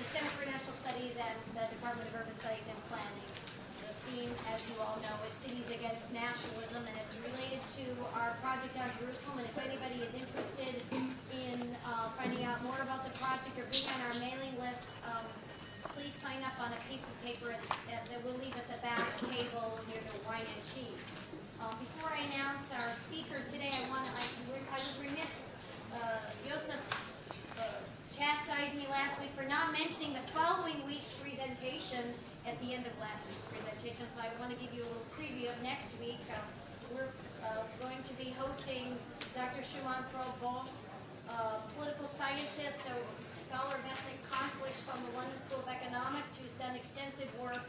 the Center for National Studies and the Department of Urban Studies and Planning. The theme, as you all know, is Cities Against Nationalism, and it's related to our project on Jerusalem. And if anybody is interested in uh, finding out more about the project or being on our mailing list, um, please sign up on a piece of paper that we'll leave at the back table near the wine and cheese. Uh, before I announce our speakers today, I want to, I, I was remiss, uh, Joseph uh, chastised me last week for not mentioning the following week's presentation at the end of last week's presentation, so I want to give you a little preview of next week. Uh, we're uh, going to be hosting Dr. Sumantra Bose, uh, political scientist, a scholar of ethnic conflict from the London School of Economics, who's done extensive work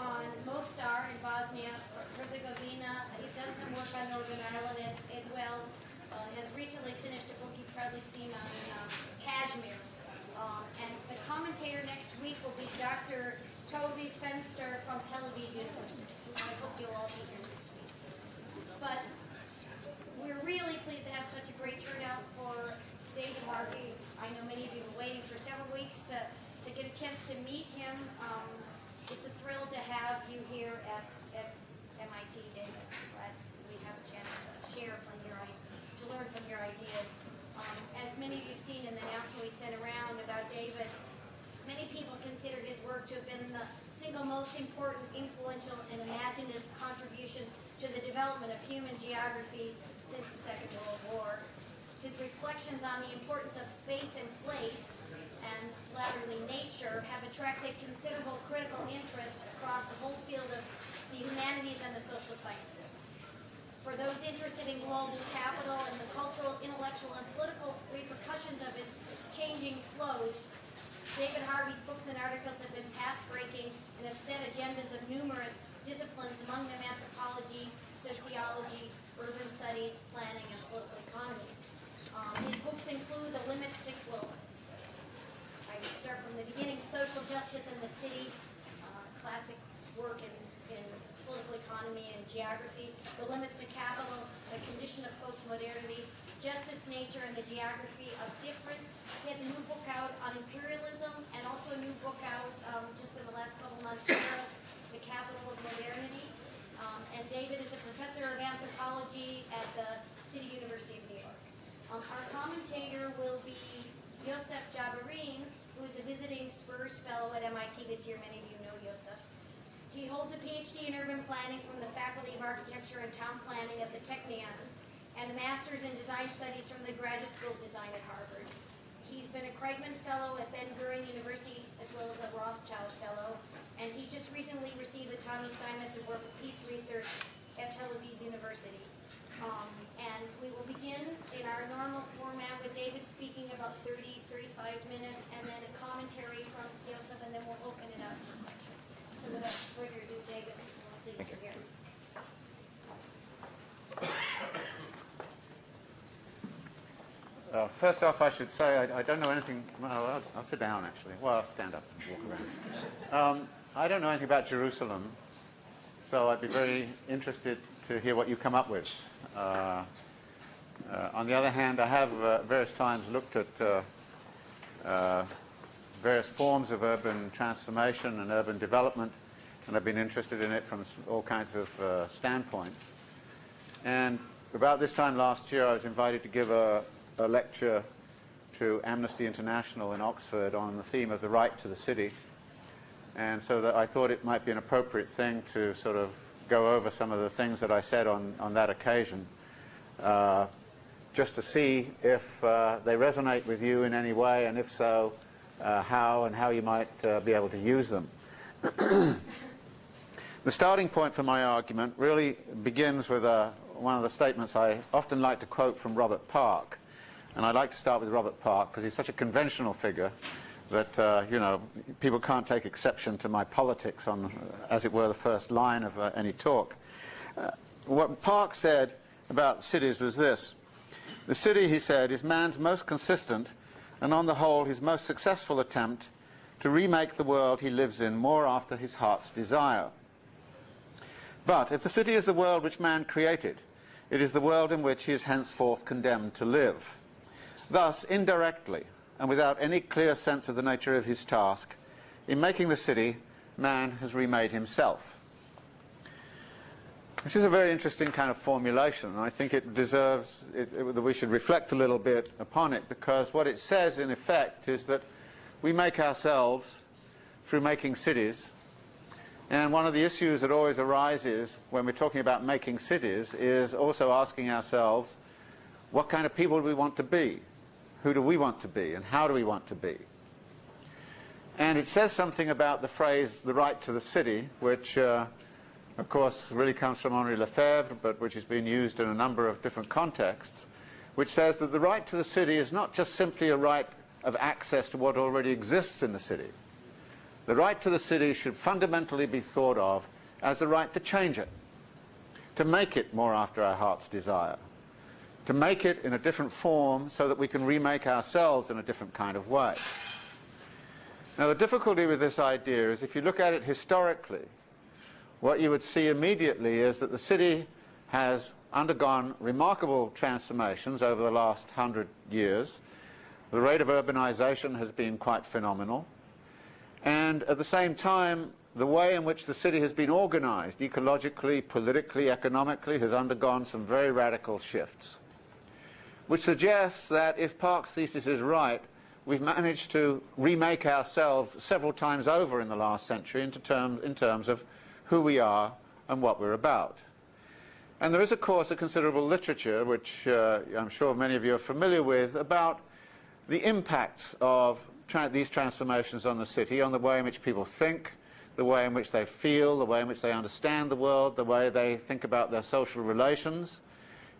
on Mostar in Bosnia Herzegovina. He's done some work on Northern Ireland as, as well. Uh, has recently finished a book you've probably seen on uh, Kashmir. Um, and the commentator next week will be Dr. Tovi Fenster from Tel Aviv University. I hope you'll all be here next week. But we're really pleased to have such a great turnout for David Harvey. I know many of you have been waiting for several weeks to, to get a chance to meet him. Um, it's a thrill to have you here at, at MIT, David. Glad we have a chance to share from your, to learn from your ideas. Um, as many of you have seen in the announcement we sent around about David, many people consider his work to have been the single most important, influential, and imaginative contribution to the development of human geography since the Second World War. His reflections on the importance of space and place and latterly nature have attracted considerable critical interest across the whole field of the humanities and the social sciences. For those interested in global capital and the cultural, intellectual, and political repercussions of its changing flows, David Harvey's books and articles have been path-breaking and have set agendas of numerous disciplines, among them anthropology, sociology, urban studies, planning, and political economy. Um, his books include The Limits to, well, I start from the beginning, Social Justice in the City, uh, classic work in, in political economy and geography, The Limits to Capital, The Condition of Postmodernity, Justice, Nature, and the Geography of Difference. He has a new book out on imperialism and also a new book out um, just in the last couple months, Paris, The Capital of Modernity. Um, and David is a professor of anthropology at the City University of New York. Um, our commentator will be Yosef Jabareen, who is a visiting Spurs Fellow at MIT this year. Many of you know Yosef. He holds a PhD in urban planning from the Faculty of Architecture and Town Planning at the Technion and a master's in design studies from the Graduate School of Design at Harvard. He's been a Kreitman Fellow at Ben-Gurion University as well as a Rothschild Fellow, and he just recently received the Tami Steinmetz Award for Peace Research at Tel Aviv University. Um, and we will begin in our normal format with David speaking about 30, 35 minutes, and then a commentary from Yosef, and then we'll open it up Uh, first off, I should say I, I don't know anything. Well, I'll, I'll, sit down actually. Well, I'll stand up and walk around. Um, I don't know anything about Jerusalem, so I'd be very interested to hear what you come up with. Uh, uh, on the other hand, I have uh, various times looked at uh, uh, various forms of urban transformation and urban development, and I've been interested in it from all kinds of standpoints. And about this time last year, I was invited to give a, a lecture to Amnesty International in Oxford on the theme of the right to the city. And so that I thought it might be an appropriate thing to sort of go over some of the things that I said on, on that occasion, uh, just to see if uh, they resonate with you in any way, and if so, uh, how and how you might uh, be able to use them. the starting point for my argument really begins with uh, one of the statements I often like to quote from Robert Park. And I'd like to start with Robert Park because he's such a conventional figure that, uh, you know, people can't take exception to my politics on, uh, as it were, the first line of any talk. What Park said about cities was this. The city, he said, is man's most consistent and on the whole his most successful attempt to remake the world he lives in more after his heart's desire. But if the city is the world which man created, It is the world in which he is henceforth condemned to live. Thus, indirectly, and without any clear sense of the nature of his task, in making the city, man has remade himself. This is a very interesting kind of formulation, and I think it deserves it, it, that we should reflect a little bit upon it, because what it says, in effect, is that we make ourselves through making cities, and one of the issues that always arises when we're talking about making cities is also asking ourselves, what kind of people do we want to be? Who do we want to be? And how do we want to be? And it says something about the phrase, the right to the city, which uh, of course, really comes from Henri Lefebvre, but which has been used in a number of different contexts, which says that the right to the city is not just simply a right of access to what already exists in the city. The right to the city should fundamentally be thought of as the right to change it, to make it more after our heart's desire, to make it in a different form so that we can remake ourselves in a different kind of way. Now the difficulty with this idea is if you look at it historically, what you would see immediately is that the city has undergone remarkable transformations over the last hundred years. The rate of urbanization has been quite phenomenal. And at the same time, the way in which the city has been organized, ecologically, politically, economically, has undergone some very radical shifts, which suggests that if Park's thesis is right, we've managed to remake ourselves several times over in the last century in, term, in terms of who we are and what we're about. And there is, of course, a considerable literature, which uh, I'm sure many of you are familiar with, about the impacts of tra these transformations on the city, on the way in which people think, the way in which they feel, the way in which they understand the world, the way they think about their social relations.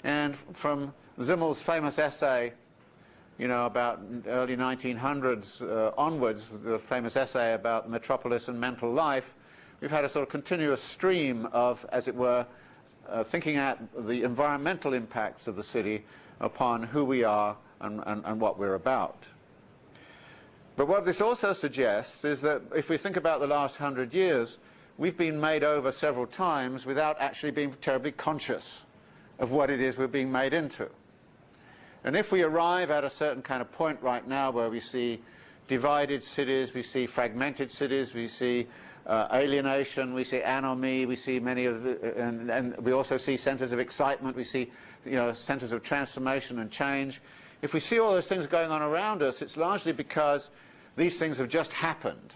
And from Simmel's famous essay, you know, about early 1900s uh, onwards, the famous essay about the metropolis and mental life, we've had a sort of continuous stream of, as it were, uh, thinking at the environmental impacts of the city upon who we are and, and, and what we're about. But what this also suggests is that if we think about the last hundred years, we've been made over several times without actually being terribly conscious of what it is we're being made into. And if we arrive at a certain kind of point right now where we see divided cities, we see fragmented cities, we see uh, alienation, we see anomie, we see many of the, and, and we also see centers of excitement, we see you know, centers of transformation and change. If we see all those things going on around us, it's largely because these things have just happened.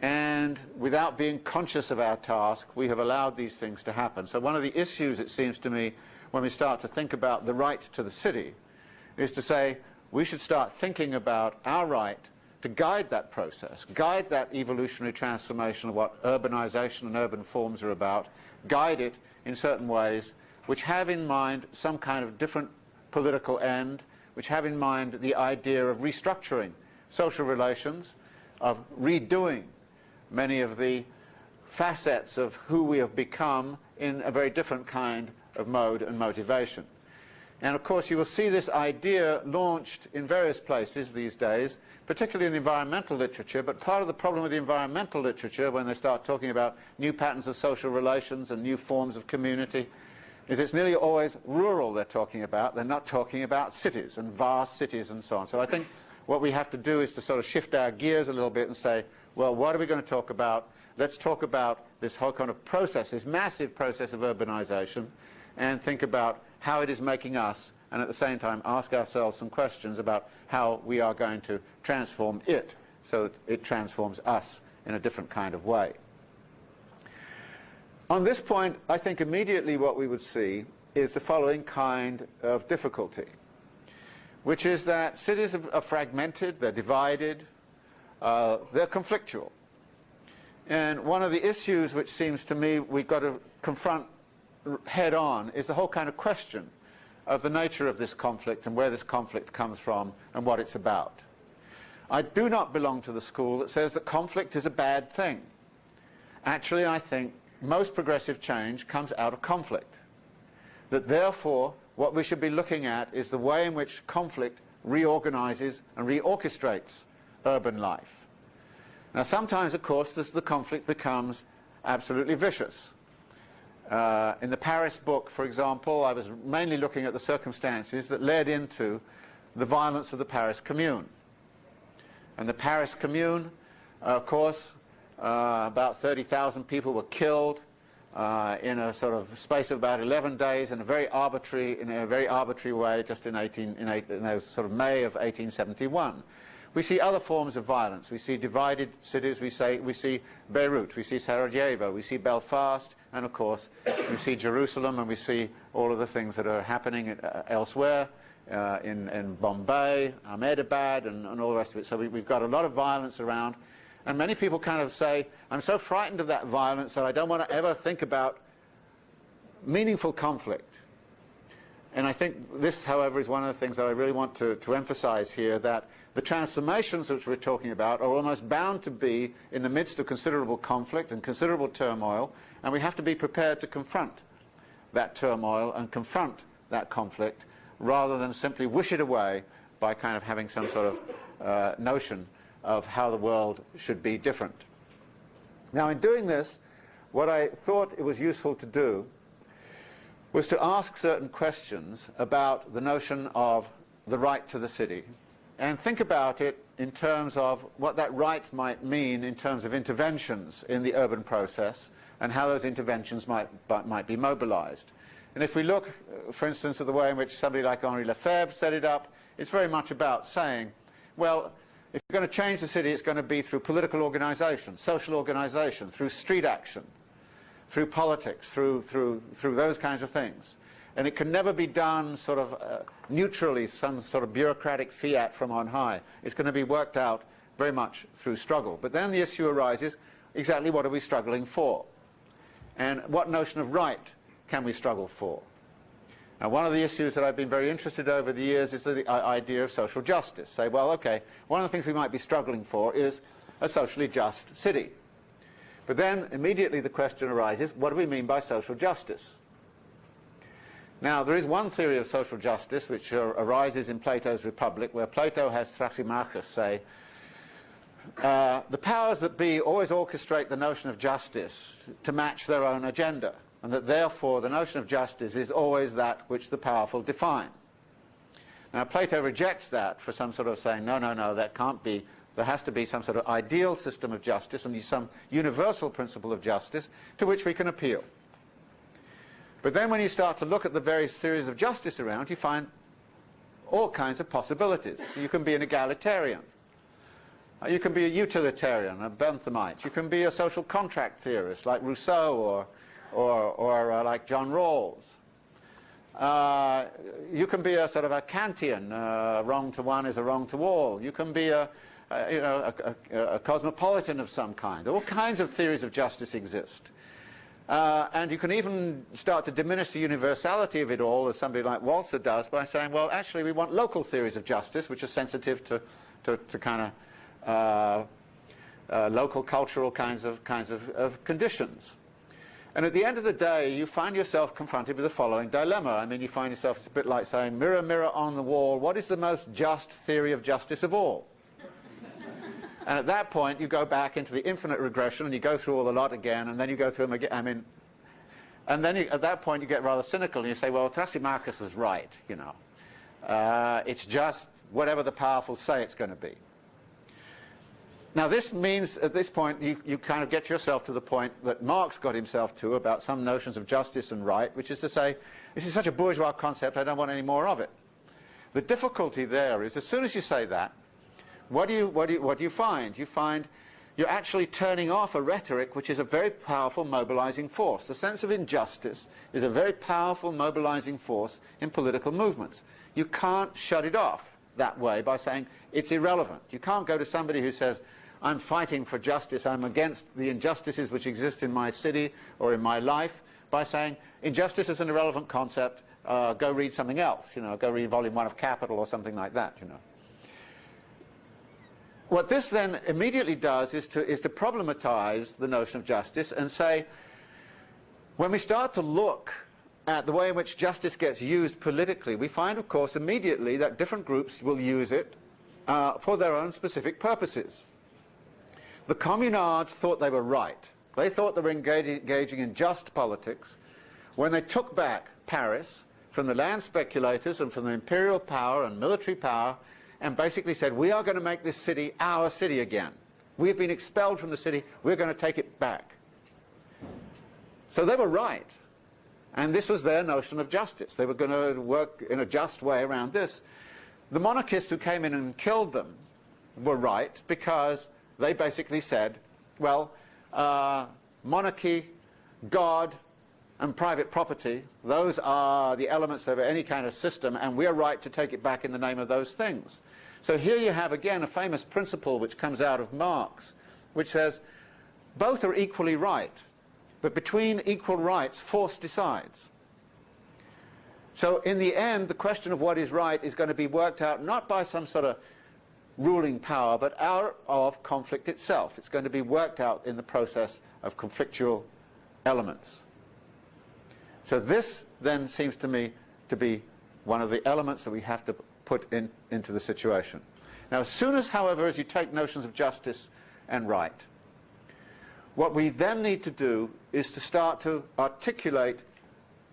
And without being conscious of our task, we have allowed these things to happen. So one of the issues, it seems to me, when we start to think about the right to the city, is to say we should start thinking about our right to guide that process, guide that evolutionary transformation of what urbanization and urban forms are about, guide it in certain ways which have in mind some kind of different political end, which have in mind the idea of restructuring social relations, of redoing many of the facets of who we have become in a very different kind of mode and motivation. And of course you will see this idea launched in various places these days particularly in the environmental literature, but part of the problem with the environmental literature when they start talking about new patterns of social relations and new forms of community is it's nearly always rural they're talking about. They're not talking about cities and vast cities and so on. So I think what we have to do is to sort of shift our gears a little bit and say, well, what are we going to talk about? Let's talk about this whole kind of process, this massive process of urbanization, and think about how it is making us and at the same time ask ourselves some questions about how we are going to transform it so that it transforms us in a different kind of way. On this point, I think immediately what we would see is the following kind of difficulty, which is that cities are fragmented, they're divided, uh, they're conflictual. And one of the issues which seems to me we've got to confront head on is the whole kind of question of the nature of this conflict and where this conflict comes from and what it's about. I do not belong to the school that says that conflict is a bad thing. Actually, I think most progressive change comes out of conflict. That therefore, what we should be looking at is the way in which conflict reorganizes and reorchestrates urban life. Now sometimes, of course, this, the conflict becomes absolutely vicious. Uh, in the Paris book, for example, I was mainly looking at the circumstances that led into the violence of the Paris Commune. And the Paris Commune, uh, of course, uh, about 30,000 people were killed uh, in a sort of space of about 11 days in a very arbitrary, in a very arbitrary way, just in, 18, in, eight, in sort of May of 1871. We see other forms of violence. We see divided cities. We, say, we see Beirut. We see Sarajevo. We see Belfast. And, of course, we see Jerusalem and we see all of the things that are happening uh, elsewhere uh, in, in Bombay, Ahmedabad, and, and all the rest of it. So we, we've got a lot of violence around. And many people kind of say, I'm so frightened of that violence that I don't want to ever think about meaningful conflict. And I think this, however, is one of the things that I really want to, to emphasize here, that the transformations which we're talking about are almost bound to be in the midst of considerable conflict and considerable turmoil, and we have to be prepared to confront that turmoil and confront that conflict rather than simply wish it away by kind of having some sort of uh, notion of how the world should be different. Now in doing this, what I thought it was useful to do was to ask certain questions about the notion of the right to the city and think about it in terms of what that right might mean in terms of interventions in the urban process and how those interventions might, might be mobilized. And if we look, uh, for instance, at the way in which somebody like Henri Lefebvre set it up, it's very much about saying, well, if you're going to change the city, it's going to be through political organization, social organization, through street action, through politics, through, through, through those kinds of things. And it can never be done sort of uh, neutrally, some sort of bureaucratic fiat from on high. It's going to be worked out very much through struggle. But then the issue arises, exactly what are we struggling for? And what notion of right can we struggle for? Now, one of the issues that I've been very interested over the years is the idea of social justice. Say, well, okay, one of the things we might be struggling for is a socially just city. But then immediately the question arises, what do we mean by social justice? Now, there is one theory of social justice which uh, arises in Plato's Republic, where Plato has Thrasymachus say, uh, the powers that be always orchestrate the notion of justice to match their own agenda and that therefore the notion of justice is always that which the powerful define. Now Plato rejects that for some sort of saying, no, no, no, that can't be, there has to be some sort of ideal system of justice and some universal principle of justice to which we can appeal. But then when you start to look at the various theories of justice around, you find all kinds of possibilities. You can be an egalitarian. You can be a utilitarian, a Benthamite. You can be a social contract theorist like Rousseau or or, or uh, like John Rawls. Uh, you can be a sort of a Kantian, uh, wrong to one is a wrong to all. You can be a, a you know, a, a, a, cosmopolitan of some kind. All kinds of theories of justice exist. Uh, and you can even start to diminish the universality of it all, as somebody like Walzer does, by saying, well, actually, we want local theories of justice, which are sensitive to, to, to kind of uh, uh, local cultural kinds of, kinds of, of conditions. And at the end of the day, you find yourself confronted with the following dilemma. I mean, you find yourself, it's a bit like saying, mirror, mirror on the wall, what is the most just theory of justice of all? And at that point, you go back into the infinite regression and you go through all the lot again, and then you go through them again. I mean, and then you, at that point, you get rather cynical and you say, well, Thrasymachus was right, you know. Uh, it's just whatever the powerful say it's going to be. Now this means at this point you, you kind of get yourself to the point that Marx got himself to about some notions of justice and right, which is to say, this is such a bourgeois concept, I don't want any more of it. The difficulty there is as soon as you say that, what do you, what do you, what do you find? You find you're actually turning off a rhetoric which is a very powerful mobilizing force. The sense of injustice is a very powerful mobilizing force in political movements. You can't shut it off that way by saying it's irrelevant. You can't go to somebody who says, I'm fighting for justice, I'm against the injustices which exist in my city or in my life by saying injustice is an irrelevant concept, uh, go read something else, you know, go read volume one of Capital or something like that, you know. What this then immediately does is to, is to problematize the notion of justice and say, when we start to look at the way in which justice gets used politically, we find, of course, immediately that different groups will use it uh, for their own specific purposes. The communards thought they were right. They thought they were engaging in just politics when they took back Paris from the land speculators and from the imperial power and military power and basically said, we are going to make this city our city again. We have been expelled from the city, we're going to take it back. So they were right. And this was their notion of justice. They were going to work in a just way around this. The monarchists who came in and killed them were right because they basically said, well, uh, monarchy, God, and private property, those are the elements of any kind of system, and we're right to take it back in the name of those things. So here you have, again, a famous principle which comes out of Marx, which says both are equally right, but between equal rights, force decides. So in the end, the question of what is right is going to be worked out not by some sort of ruling power, but out of conflict itself. It's going to be worked out in the process of conflictual elements. So this then seems to me to be one of the elements that we have to put in, into the situation. Now as soon as, however, as you take notions of justice and right, what we then need to do is to start to articulate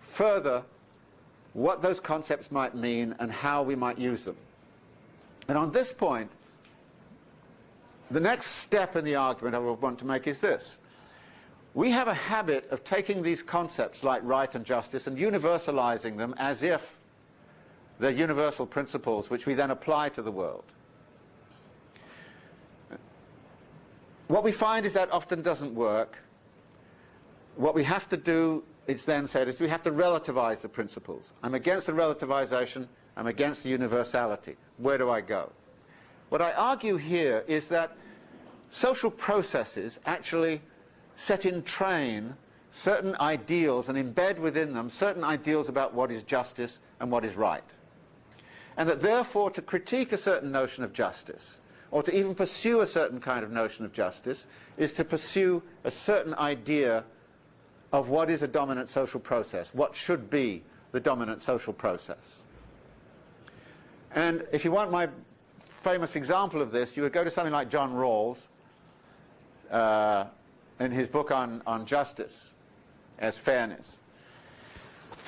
further what those concepts might mean and how we might use them. And on this point, the next step in the argument I would want to make is this. We have a habit of taking these concepts like right and justice and universalizing them as if they're universal principles which we then apply to the world. What we find is that often doesn't work. What we have to do, it's then said, is we have to relativize the principles. I'm against the relativization, I'm against the universality. Where do I go? What I argue here is that social processes actually set in train certain ideals and embed within them certain ideals about what is justice and what is right. And that therefore to critique a certain notion of justice or to even pursue a certain kind of notion of justice is to pursue a certain idea of what is a dominant social process, what should be the dominant social process. And if you want my famous example of this, you would go to something like John Rawls, uh, in his book on, on justice as fairness.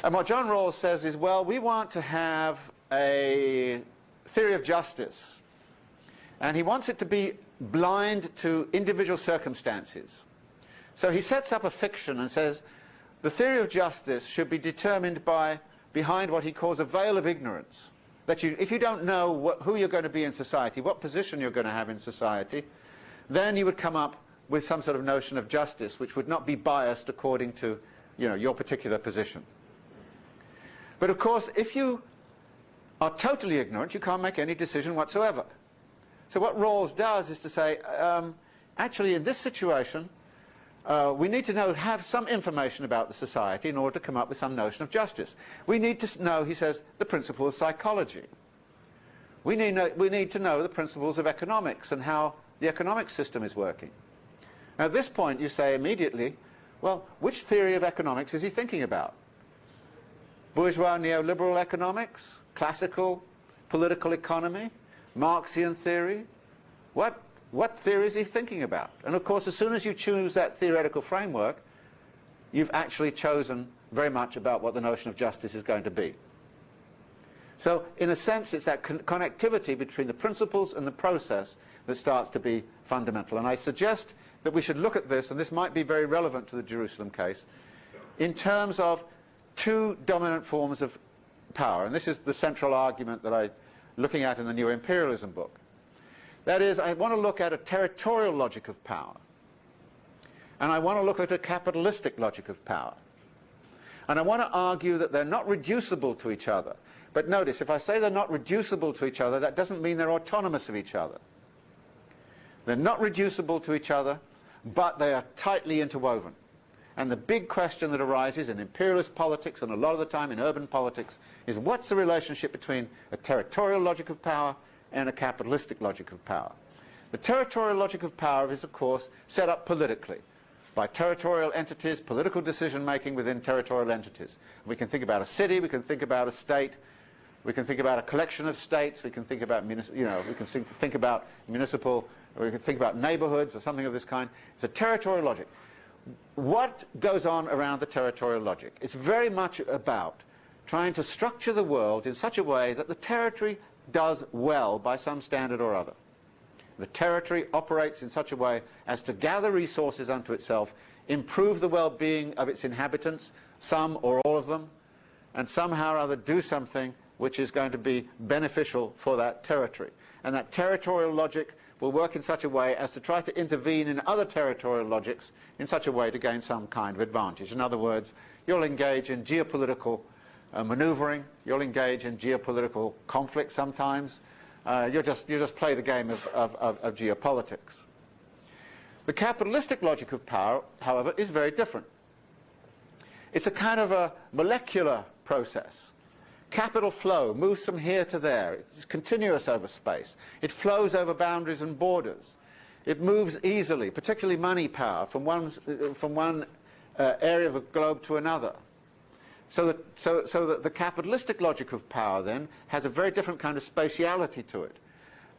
And what John Rawls says is, well, we want to have a theory of justice. And he wants it to be blind to individual circumstances. So he sets up a fiction and says, the theory of justice should be determined by behind what he calls a veil of ignorance. That you, if you don't know what, who you're going to be in society, what position you're going to have in society, then you would come up with some sort of notion of justice which would not be biased according to you know, your particular position. But of course, if you are totally ignorant, you can't make any decision whatsoever. So what Rawls does is to say, um, actually in this situation, uh, we need to know, have some information about the society in order to come up with some notion of justice. We need to know, he says, the principle of psychology. We need, know, we need to know the principles of economics and how the economic system is working. Now, at this point, you say immediately, well, which theory of economics is he thinking about? Bourgeois neoliberal economics? Classical political economy? Marxian theory? What, what theory is he thinking about? And of course, as soon as you choose that theoretical framework, you've actually chosen very much about what the notion of justice is going to be. So, in a sense, it's that con connectivity between the principles and the process that starts to be fundamental. And I suggest that we should look at this, and this might be very relevant to the Jerusalem case, in terms of two dominant forms of power. And this is the central argument that I'm looking at in the New Imperialism book. That is, I want to look at a territorial logic of power. And I want to look at a capitalistic logic of power. And I want to argue that they're not reducible to each other. But notice, if I say they're not reducible to each other, that doesn't mean they're autonomous of each other. They're not reducible to each other, but they are tightly interwoven. And the big question that arises in imperialist politics and a lot of the time in urban politics is what's the relationship between a territorial logic of power and a capitalistic logic of power? The territorial logic of power is, of course, set up politically by territorial entities, political decision-making within territorial entities. We can think about a city, we can think about a state, we can think about a collection of states, we can think about, you know, we can think about municipal you can think about neighborhoods or something of this kind. It's a territorial logic. What goes on around the territorial logic? It's very much about trying to structure the world in such a way that the territory does well by some standard or other. The territory operates in such a way as to gather resources unto itself, improve the well-being of its inhabitants, some or all of them, and somehow or other do something which is going to be beneficial for that territory. And that territorial logic will work in such a way as to try to intervene in other territorial logics in such a way to gain some kind of advantage. In other words, you'll engage in geopolitical uh, maneuvering, you'll engage in geopolitical conflict sometimes, uh, you just, you just play the game of, of, of, of geopolitics. The capitalistic logic of power, however, is very different. It's a kind of a molecular process. Capital flow moves from here to there. It's continuous over space. It flows over boundaries and borders. It moves easily, particularly money power, from one, from one uh, area of the globe to another. So, that, so, so that the capitalistic logic of power then has a very different kind of spatiality to it.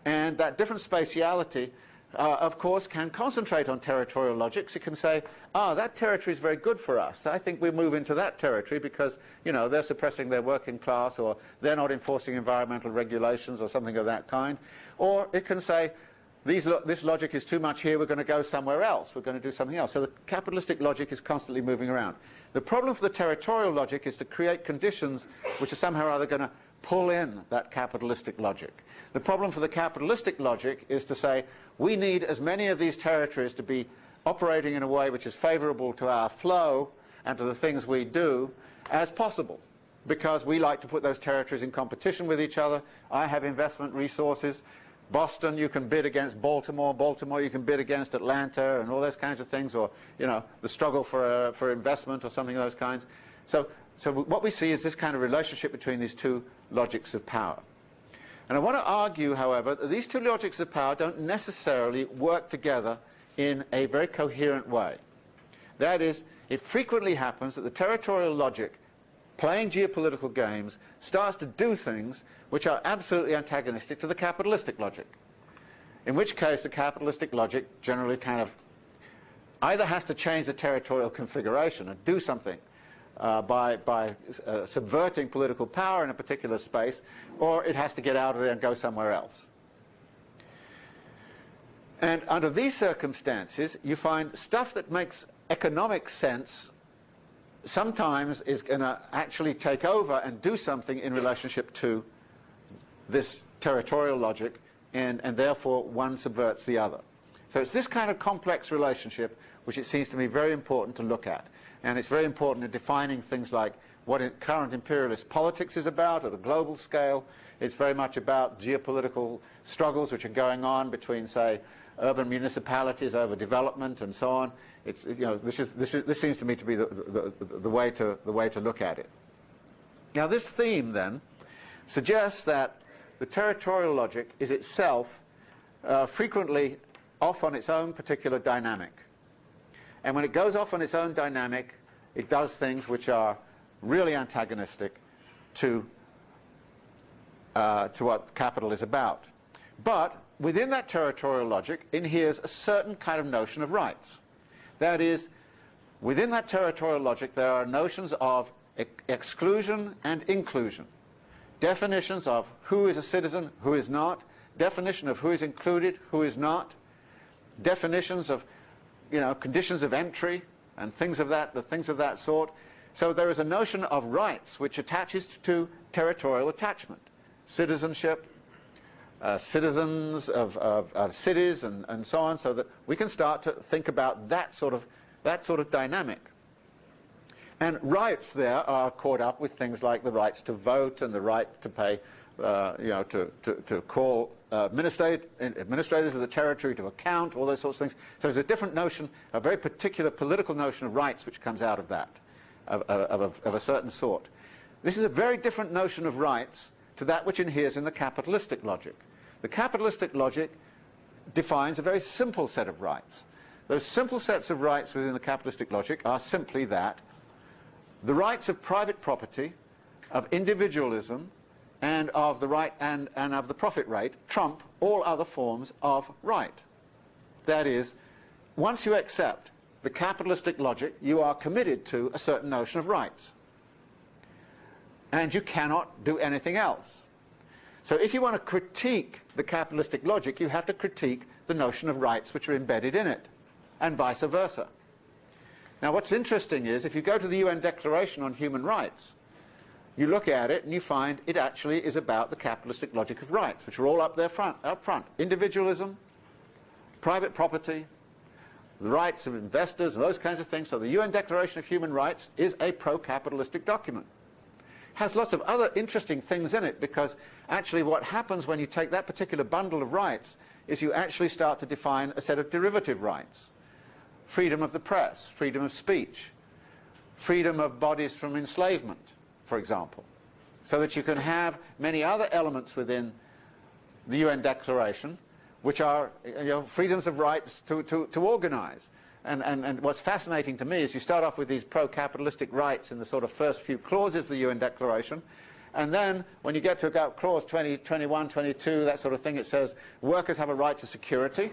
And that different spatiality, uh, of course, can concentrate on territorial logics. It can say, ah, that territory is very good for us. I think we move into that territory because, you know, they're suppressing their working class or they're not enforcing environmental regulations or something of that kind. Or it can say, lo this logic is too much here, we're going to go somewhere else, we're going to do something else. So the capitalistic logic is constantly moving around. The problem for the territorial logic is to create conditions which are somehow or other going to pull in that capitalistic logic. The problem for the capitalistic logic is to say we need as many of these territories to be operating in a way which is favorable to our flow and to the things we do as possible because we like to put those territories in competition with each other. I have investment resources. Boston, you can bid against Baltimore. Baltimore, you can bid against Atlanta and all those kinds of things, or, you know, the struggle for, uh, for investment or something of those kinds. So, so what we see is this kind of relationship between these two logics of power. And I want to argue, however, that these two logics of power don't necessarily work together in a very coherent way. That is, it frequently happens that the territorial logic playing geopolitical games starts to do things which are absolutely antagonistic to the capitalistic logic. In which case the capitalistic logic generally kind of either has to change the territorial configuration and do something uh, by, by uh, subverting political power in a particular space, or it has to get out of there and go somewhere else. And under these circumstances, you find stuff that makes economic sense sometimes is going to actually take over and do something in relationship to this territorial logic, and, and therefore one subverts the other. So it's this kind of complex relationship which it seems to me very important to look at. And it's very important in defining things like what current imperialist politics is about at a global scale. It's very much about geopolitical struggles which are going on between, say, urban municipalities over development and so on. It's, you know, this, is, this, is, this seems to me to be the, the, the, way to, the way to look at it. Now this theme then suggests that the territorial logic is itself uh, frequently off on its own particular dynamic. And when it goes off on its own dynamic, it does things which are really antagonistic to, uh, to what capital is about. But within that territorial logic inheres a certain kind of notion of rights. That is, within that territorial logic there are notions of ex exclusion and inclusion. Definitions of who is a citizen, who is not, definition of who is included, who is not, definitions of you know, conditions of entry and things of that, the things of that sort. So there is a notion of rights which attaches to territorial attachment, citizenship, uh, citizens of, of, of cities and, and so on, so that we can start to think about that sort of, that sort of dynamic. And rights there are caught up with things like the rights to vote and the right to pay, uh, you know, to, to, to call uh, administrators of the territory to account, all those sorts of things. So there's a different notion, a very particular political notion of rights which comes out of that, of, of, of, of a certain sort. This is a very different notion of rights to that which inheres in the capitalistic logic. The capitalistic logic defines a very simple set of rights. Those simple sets of rights within the capitalistic logic are simply that the rights of private property, of individualism, and of the right and, and of the profit rate trump all other forms of right. That is, once you accept the capitalistic logic, you are committed to a certain notion of rights. And you cannot do anything else. So if you want to critique the capitalistic logic, you have to critique the notion of rights which are embedded in it, and vice versa. Now what's interesting is, if you go to the UN Declaration on Human Rights, you look at it and you find it actually is about the capitalistic logic of rights, which are all up there front, up front. Individualism, private property, the rights of investors, and those kinds of things. So the UN Declaration of Human Rights is a pro-capitalistic document. Has lots of other interesting things in it because actually what happens when you take that particular bundle of rights is you actually start to define a set of derivative rights. Freedom of the press, freedom of speech, freedom of bodies from enslavement, for example, so that you can have many other elements within the UN Declaration which are you know, freedoms of rights to, to, to organize. And, and, and what's fascinating to me is you start off with these pro-capitalistic rights in the sort of first few clauses of the UN Declaration, and then when you get to about clause 20, 21, 22, that sort of thing, it says workers have a right to security,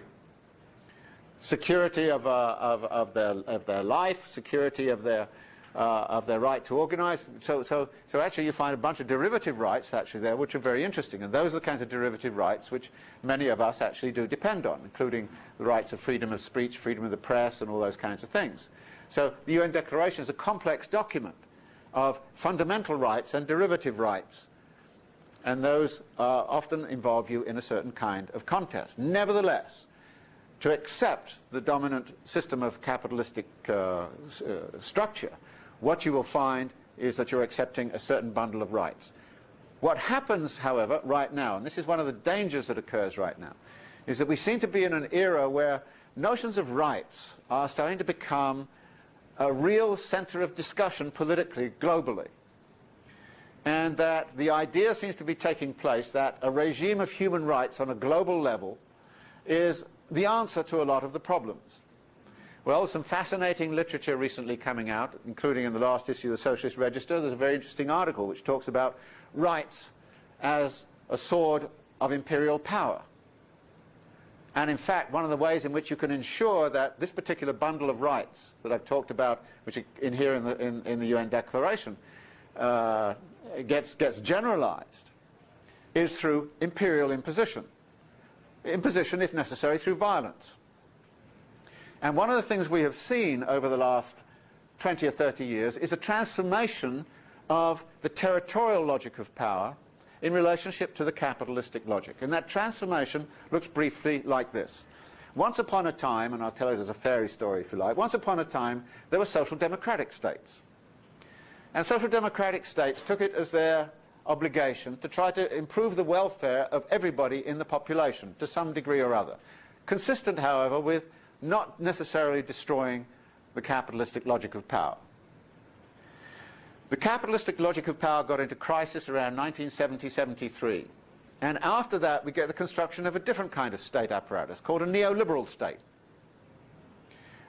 security of, uh, of, of, their, of their life, security of their, uh, of their right to organize. So, so, so actually you find a bunch of derivative rights actually there which are very interesting and those are the kinds of derivative rights which many of us actually do depend on including the rights of freedom of speech, freedom of the press and all those kinds of things. So the UN Declaration is a complex document of fundamental rights and derivative rights and those uh, often involve you in a certain kind of contest. Nevertheless, to accept the dominant system of capitalistic uh, uh, structure what you will find is that you're accepting a certain bundle of rights. What happens, however, right now, and this is one of the dangers that occurs right now, is that we seem to be in an era where notions of rights are starting to become a real center of discussion politically, globally. And that the idea seems to be taking place that a regime of human rights on a global level is the answer to a lot of the problems. Well, some fascinating literature recently coming out, including in the last issue of the Socialist Register. There's a very interesting article which talks about rights as a sword of imperial power. And in fact, one of the ways in which you can ensure that this particular bundle of rights that I've talked about, which are in here in the, in, in the UN Declaration, uh, gets, gets generalized, is through imperial imposition. Imposition, if necessary, through violence. And one of the things we have seen over the last 20 or 30 years is a transformation of the territorial logic of power in relationship to the capitalistic logic. And that transformation looks briefly like this. Once upon a time, and I'll tell it as a fairy story if you like, once upon a time there were social democratic states. And social democratic states took it as their obligation to try to improve the welfare of everybody in the population to some degree or other. Consistent, however, with not necessarily destroying the capitalistic logic of power. The capitalistic logic of power got into crisis around 1970-73. And after that, we get the construction of a different kind of state apparatus called a neoliberal state.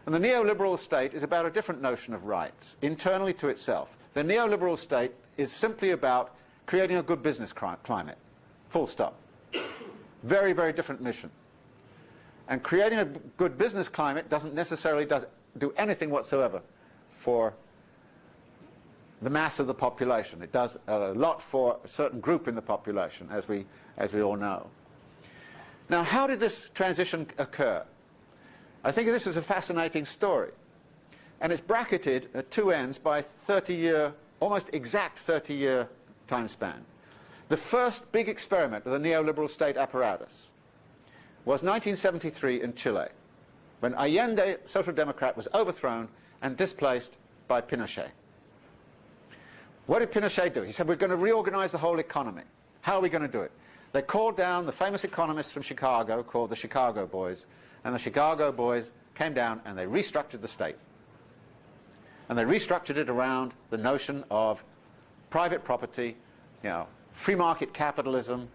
And the neoliberal state is about a different notion of rights, internally to itself. The neoliberal state is simply about creating a good business climate, full stop. Very, very different mission. And creating a good business climate doesn't necessarily does, do anything whatsoever for the mass of the population. It does a lot for a certain group in the population, as we, as we all know. Now, how did this transition occur? I think this is a fascinating story. And it's bracketed at two ends by 30-year, almost exact 30-year time span. The first big experiment of the neoliberal state apparatus was 1973 in Chile, when Allende, Social Democrat, was overthrown and displaced by Pinochet. What did Pinochet do? He said, we're going to reorganize the whole economy. How are we going to do it? They called down the famous economists from Chicago called the Chicago Boys, and the Chicago Boys came down and they restructured the state. And they restructured it around the notion of private property, you know, free market capitalism,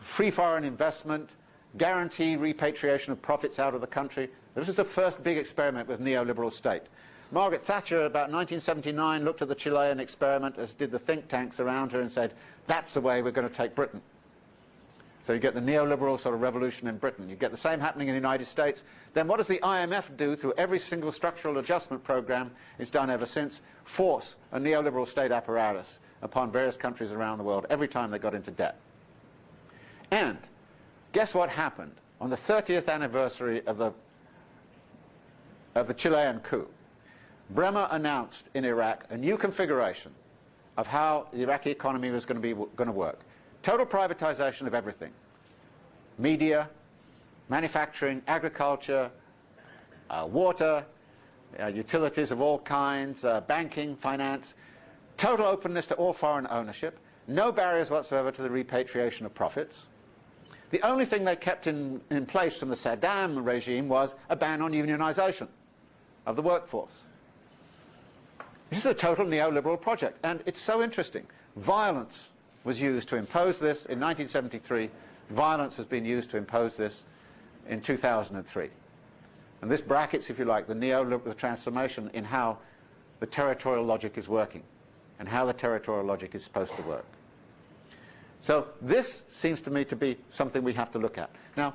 free foreign investment, guarantee repatriation of profits out of the country. This was the first big experiment with neoliberal state. Margaret Thatcher, about 1979, looked at the Chilean experiment, as did the think tanks around her, and said, that's the way we're going to take Britain. So you get the neoliberal sort of revolution in Britain. You get the same happening in the United States. Then what does the IMF do through every single structural adjustment program it's done ever since? Force a neoliberal state apparatus upon various countries around the world every time they got into debt. And guess what happened on the 30th anniversary of the, of the Chilean coup? Bremer announced in Iraq a new configuration of how the Iraqi economy was going to, be, going to work. Total privatization of everything. Media, manufacturing, agriculture, uh, water, uh, utilities of all kinds, uh, banking, finance, total openness to all foreign ownership, no barriers whatsoever to the repatriation of profits. The only thing they kept in, in place from the Saddam regime was a ban on unionization of the workforce. This is a total neoliberal project, and it's so interesting. Violence was used to impose this in 1973. Violence has been used to impose this in 2003. And this brackets, if you like, the neoliberal transformation in how the territorial logic is working and how the territorial logic is supposed to work. So this seems to me to be something we have to look at. Now,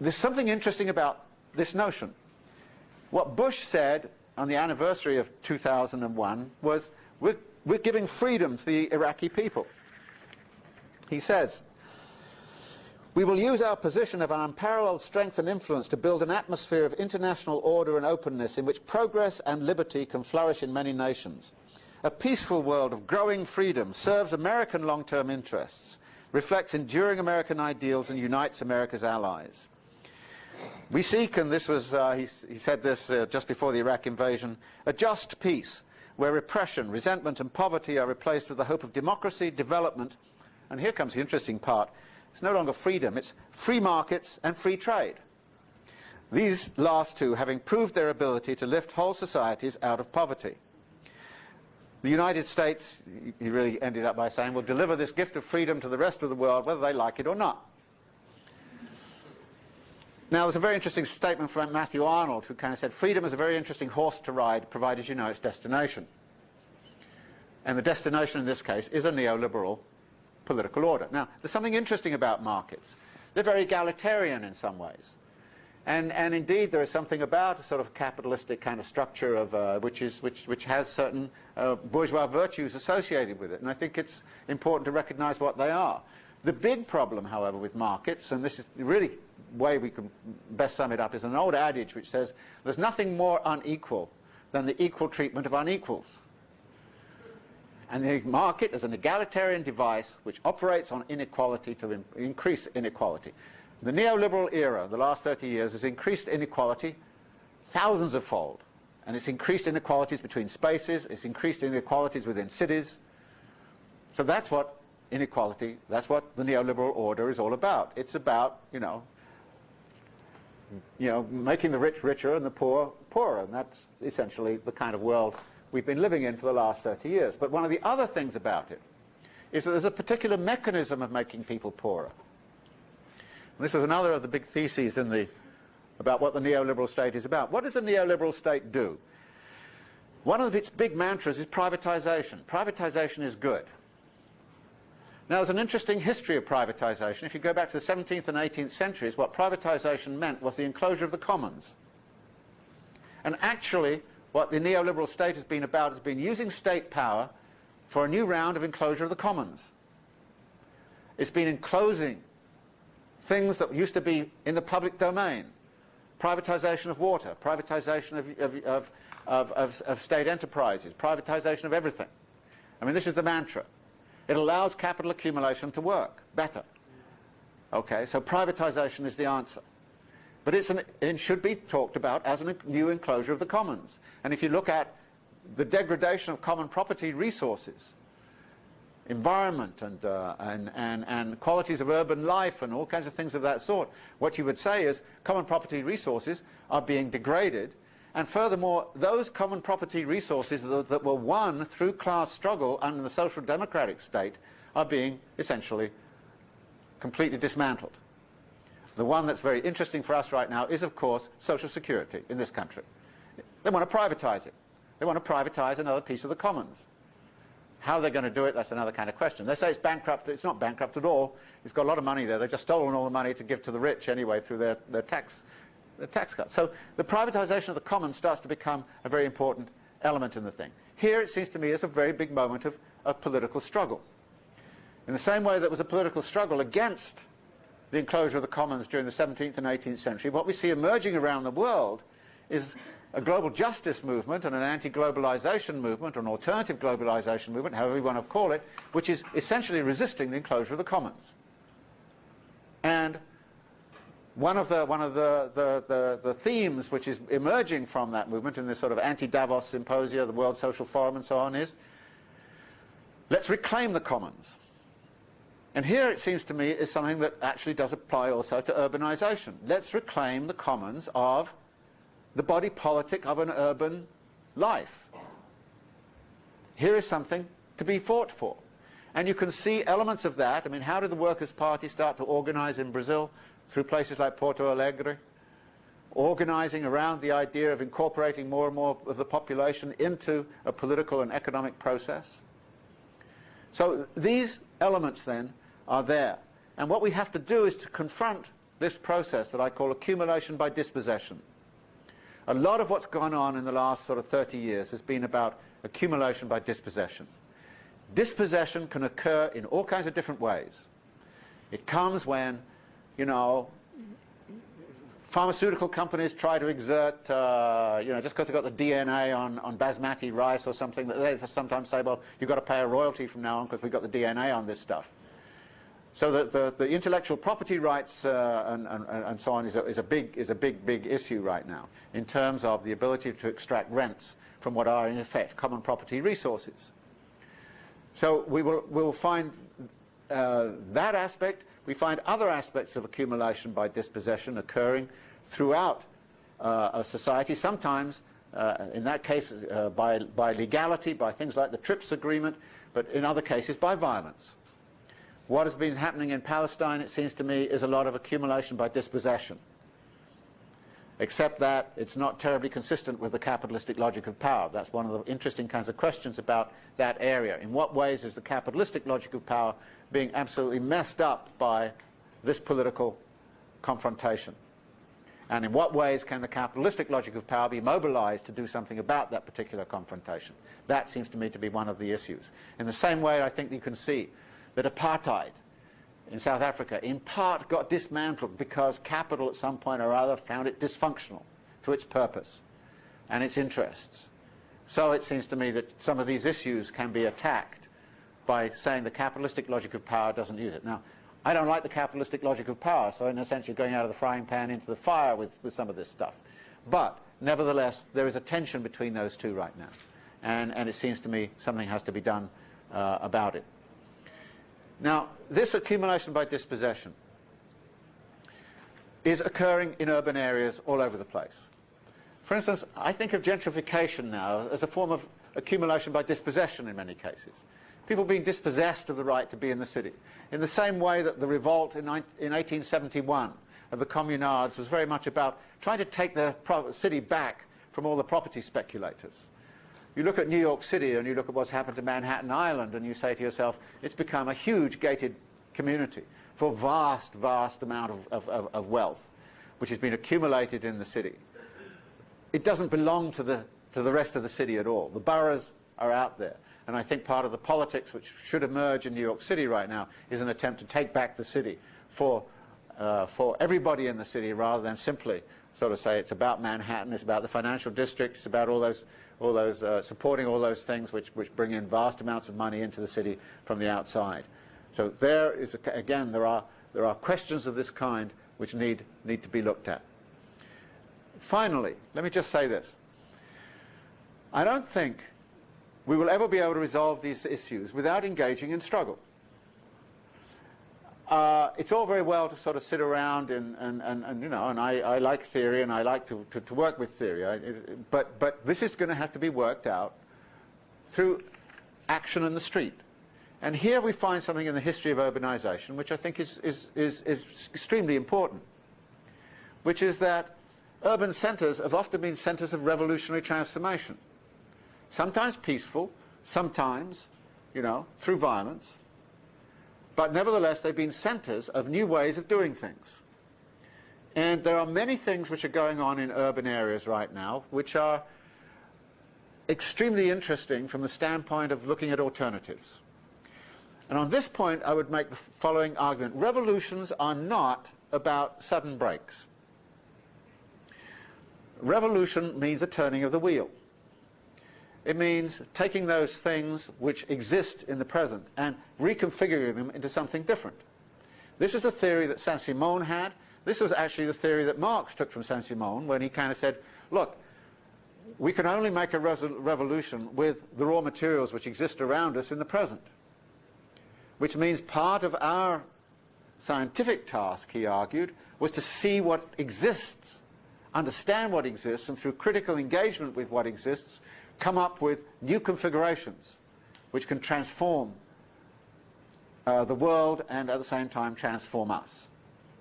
there's something interesting about this notion. What Bush said on the anniversary of 2001 was, we're, we're giving freedom to the Iraqi people. He says, we will use our position of unparalleled strength and influence to build an atmosphere of international order and openness in which progress and liberty can flourish in many nations. A peaceful world of growing freedom serves American long-term interests, reflects enduring American ideals and unites America's allies. We seek, and this was, uh, he, he, said this uh, just before the Iraq invasion, a just peace where repression, resentment and poverty are replaced with the hope of democracy, development, and here comes the interesting part, it's no longer freedom, it's free markets and free trade. These last two having proved their ability to lift whole societies out of poverty. The United States, he really ended up by saying, will deliver this gift of freedom to the rest of the world whether they like it or not. Now, there's a very interesting statement from Matthew Arnold who kind of said, freedom is a very interesting horse to ride, provided you know its destination. And the destination in this case is a neoliberal political order. Now, there's something interesting about markets. They're very egalitarian in some ways. And, and indeed, there is something about a sort of capitalistic kind of structure of, uh, which, is, which, which has certain uh, bourgeois virtues associated with it. And I think it's important to recognize what they are. The big problem, however, with markets, and this is really the way we can best sum it up, is an old adage which says there's nothing more unequal than the equal treatment of unequals. And the market is an egalitarian device which operates on inequality to in increase inequality. The neoliberal era, the last 30 years, has increased inequality thousands of fold. And it's increased inequalities between spaces, it's increased inequalities within cities. So that's what inequality, that's what the neoliberal order is all about. It's about, you know, you know, making the rich richer and the poor poorer. And that's essentially the kind of world we've been living in for the last 30 years. But one of the other things about it is that there's a particular mechanism of making people poorer. And this was another of the big theses in the, about what the neoliberal state is about. What does the neoliberal state do? One of its big mantras is privatization. Privatization is good. Now, there's an interesting history of privatization. If you go back to the 17th and 18th centuries, what privatization meant was the enclosure of the commons. And actually, what the neoliberal state has been about has been using state power for a new round of enclosure of the commons. It's been enclosing things that used to be in the public domain. Privatization of water, privatization of, of, of, of, state enterprises, privatization of everything. I mean, this is the mantra. It allows capital accumulation to work better. Okay, so privatization is the answer. But an, it should be talked about as a new enclosure of the commons. And if you look at the degradation of common property resources, environment and, uh, and, and, and qualities of urban life and all kinds of things of that sort, what you would say is common property resources are being degraded and furthermore, those common property resources that, that, were won through class struggle under the social democratic state are being essentially completely dismantled. The one that's very interesting for us right now is, of course, Social Security in this country. They want to privatize it. They want to privatize another piece of the commons. How they're going to do it, that's another kind of question. They say it's bankrupt. It's not bankrupt at all. It's got a lot of money there. They've just stolen all the money to give to the rich anyway through their, their, tax, their tax cuts. So the privatization of the commons starts to become a very important element in the thing. Here, it seems to me, is a very big moment of, of political struggle. In the same way that was a political struggle against the enclosure of the commons during the 17th and 18th century, what we see emerging around the world is a global justice movement and an anti-globalization movement, or an alternative globalization movement, however you want to call it, which is essentially resisting the enclosure of the commons. And one of the one of the, the, the, the, themes which is emerging from that movement in this sort of anti-Davos symposia, the World Social Forum and so on is let's reclaim the commons. And here it seems to me is something that actually does apply also to urbanization. Let's reclaim the commons of the body politic of an urban life. Here is something to be fought for. And you can see elements of that. I mean, how did the Workers' Party start to organize in Brazil? Through places like Porto Alegre, organizing around the idea of incorporating more and more of the population into a political and economic process. So these elements then are there. And what we have to do is to confront this process that I call accumulation by dispossession. A lot of what's gone on in the last sort of 30 years has been about accumulation by dispossession. Dispossession can occur in all kinds of different ways. It comes when, you know, pharmaceutical companies try to exert, uh, you know, just because they've got the DNA on, on basmati rice or something, they sometimes say, well, you've got to pay a royalty from now on because we've got the DNA on this stuff. So the, the, the intellectual property rights uh, and, and, and, so on is a, is a, big, is a big, big issue right now in terms of the ability to extract rents from what are in effect common property resources. So we will we'll find uh, that aspect. We find other aspects of accumulation by dispossession occurring throughout uh, a society, sometimes uh, in that case uh, by, by legality, by things like the TRIPS agreement, but in other cases by violence. What has been happening in Palestine, it seems to me, is a lot of accumulation by dispossession. Except that it's not terribly consistent with the capitalistic logic of power. That's one of the interesting kinds of questions about that area. In what ways is the capitalistic logic of power being absolutely messed up by this political confrontation? And in what ways can the capitalistic logic of power be mobilized to do something about that particular confrontation? That seems to me to be one of the issues. In the same way, I think you can see that apartheid in South Africa in part got dismantled because capital at some point or other found it dysfunctional to its purpose and its interests. So it seems to me that some of these issues can be attacked by saying the capitalistic logic of power doesn't use it. Now, I don't like the capitalistic logic of power, so in a sense you're going out of the frying pan into the fire with, with some of this stuff. But, nevertheless, there is a tension between those two right now. And, and it seems to me something has to be done uh, about it. Now, this accumulation by dispossession is occurring in urban areas all over the place. For instance, I think of gentrification now as a form of accumulation by dispossession in many cases. People being dispossessed of the right to be in the city. In the same way that the revolt in, in 1871 of the communards was very much about trying to take the city back from all the property speculators. You look at New York City and you look at what's happened to Manhattan Island and you say to yourself, it's become a huge gated community for vast, vast amount of, of, of wealth which has been accumulated in the city. It doesn't belong to the, to the rest of the city at all. The boroughs are out there. And I think part of the politics which should emerge in New York City right now is an attempt to take back the city for, uh, for everybody in the city rather than simply sort of say it's about Manhattan, it's about the financial district, it's about all those all those, uh, supporting all those things which, which bring in vast amounts of money into the city from the outside. So there is, a, again, there are, there are questions of this kind which need, need to be looked at. Finally, let me just say this. I don't think we will ever be able to resolve these issues without engaging in struggle uh, it's all very well to sort of sit around and, and, and, and you know, and I, I, like theory and I like to, to, to work with theory, I, but, but this is going to have to be worked out through action in the street. And here we find something in the history of urbanization which I think is, is, is, is extremely important, which is that urban centers have often been centers of revolutionary transformation. Sometimes peaceful, sometimes you know, through violence, but nevertheless they've been centers of new ways of doing things. And there are many things which are going on in urban areas right now which are extremely interesting from the standpoint of looking at alternatives. And on this point, I would make the following argument. Revolutions are not about sudden breaks. Revolution means a turning of the wheel. It means taking those things which exist in the present and reconfiguring them into something different. This is a theory that Saint-Simon had. This was actually the theory that Marx took from Saint-Simon when he kind of said, look, we can only make a revolution with the raw materials which exist around us in the present. Which means part of our scientific task, he argued, was to see what exists, understand what exists, and through critical engagement with what exists, come up with new configurations which can transform uh, the world and at the same time transform us.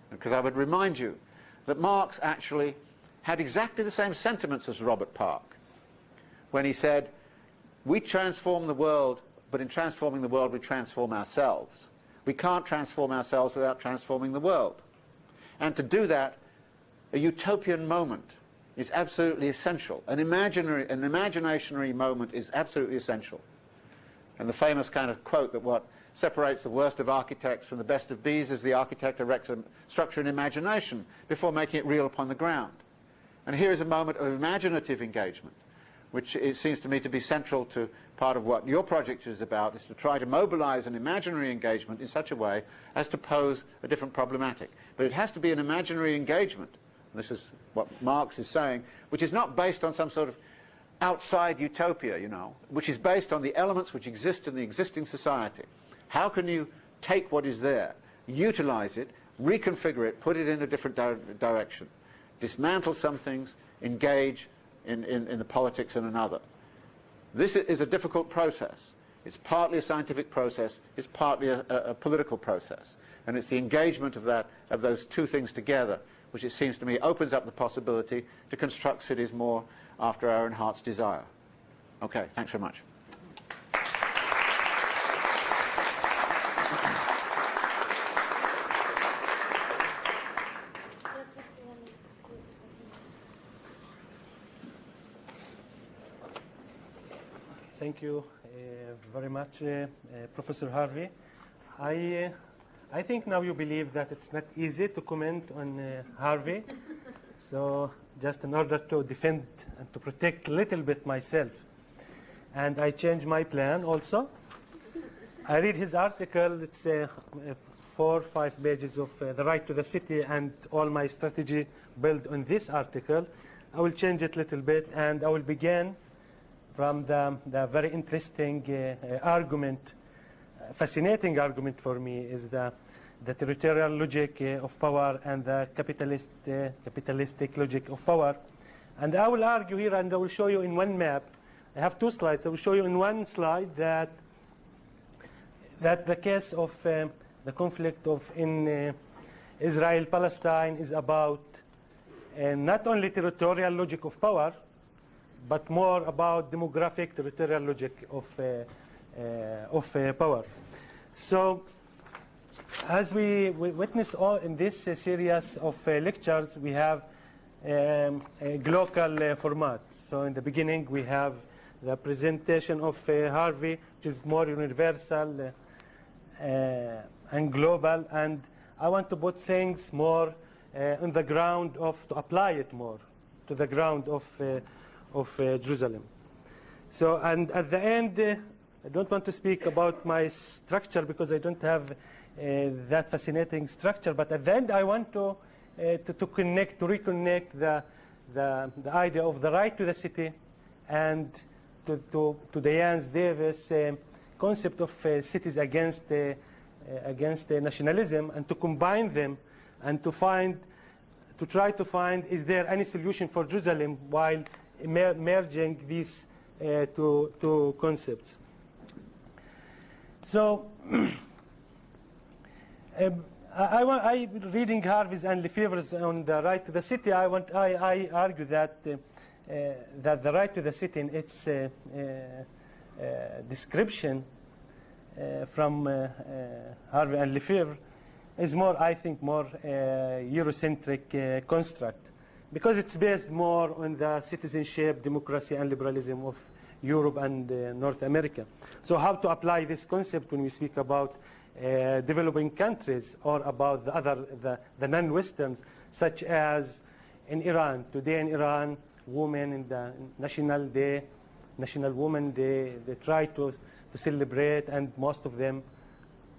Because I would remind you that Marx actually had exactly the same sentiments as Robert Park when he said, we transform the world, but in transforming the world we transform ourselves. We can't transform ourselves without transforming the world. And to do that, a utopian moment is absolutely essential. An imaginary, an imaginationary moment is absolutely essential. And the famous kind of quote that what separates the worst of architects from the best of bees is the architect erects a structure in imagination before making it real upon the ground. And here is a moment of imaginative engagement, which it seems to me to be central to part of what your project is about, is to try to mobilize an imaginary engagement in such a way as to pose a different problematic. But it has to be an imaginary engagement, this is what Marx is saying, which is not based on some sort of outside utopia, you know, which is based on the elements which exist in the existing society. How can you take what is there, utilize it, reconfigure it, put it in a different di direction? dismantle some things, engage in, in, in the politics in another. This is a difficult process. It's partly a scientific process, it's partly a, a, a, political process. And it's the engagement of, that, of those two things together which it seems to me opens up the possibility to construct cities more after our own heart's desire. Okay, thanks very much. Thank you uh, very much, uh, uh, Professor Harvey. I, I think now you believe that it's not easy to comment on Harvey. so just in order to defend and to protect a little bit myself. And I changed my plan also. I read his article, it's uh, four or five pages of uh, the right to the city and all my strategy built on this article. I will change it a little bit and I will begin from the, the very interesting uh, uh, argument, uh, fascinating argument for me is the, the territorial logic of power and the capitalist, capitalistic logic of power. And I will argue here and I will show you in one map, I have two slides, I will show you in one slide that, that the case of uh, the conflict of in uh, Israel-Palestine is about uh, not only territorial logic of power, but more about demographic territorial logic of, uh, of power. So as we, we witness all in this series of lectures, we have um, a global format. So in the beginning, we have the presentation of Harvey, which is more universal and global. And I want to put things more uh, on the ground of, to apply it more to the ground of uh, of uh, Jerusalem. So, and at the end, uh, I don't want to speak about my structure because I don't have uh, Uh, that fascinating structure, but at the end I want to, uh, to, to, connect, to reconnect the, the, the, idea of the right to the city and to, to, to Diane Davis uh, concept of cities against, against nationalism and to combine them and to find to try to find is there any solution for Jerusalem while merging these uh, two, two concepts. So, um, I, I, I, reading Harvey's and Lefebvre's on the right to the city, I, want, I, I argue that, uh, uh, that the right to the city in its uh, uh, uh, description uh, from Harvey and Lefebvre is more, I think, more Eurocentric construct because it's based more on the citizenship, democracy, and liberalism of Europe and North America. So how to apply this concept when we speak about uh, developing countries or about the other, the, the non-Westerns, such as in Iran. Today in Iran, women in the National Day, National Women Day, they try to, to celebrate and most of them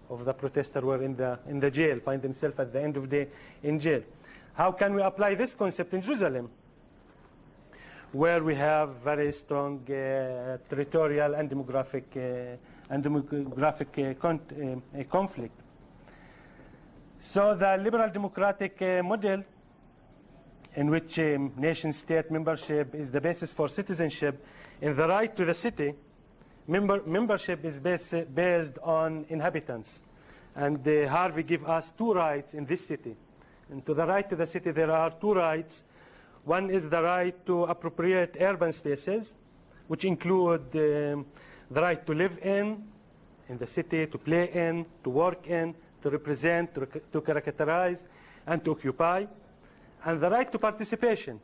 of the protesters were in the, in the jail, find themselves at the end of the day in jail. How can we apply this concept in Jerusalem? Where we have very strong uh, territorial and demographic, uh, and demographic uh, con uh, conflict. So the liberal democratic uh, model in which um, nation-state membership is the basis for citizenship and the right to the city, member membership is base, based on inhabitants. And uh, Harvey give us two rights in this city. And to the right to the city, there are two rights. One is the right to appropriate urban spaces, which include um, the right to live in, in the city, to play in, to work in, to represent, to, to characterize, and to occupy. And the right to participation,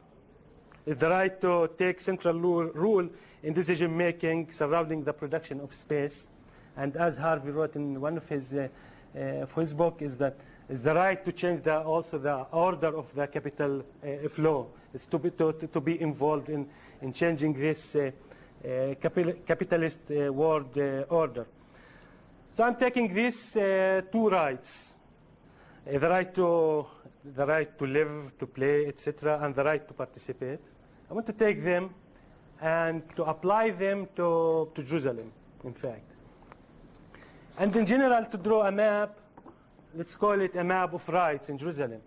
is the right to take central rule in decision making surrounding the production of space. And as Harvey wrote in one of his, uh, uh, of his book, is that is the right to change the, also the order of the capital uh, flow. It's to be, to, to be involved in, in changing this uh, capitalist uh, world order. So I'm taking these two rights, the right to the right to live, to play, etc., and the right to participate. I want to take them and to apply them to, to Jerusalem, in fact. And in general, to draw a map, let's call it a map of rights in Jerusalem.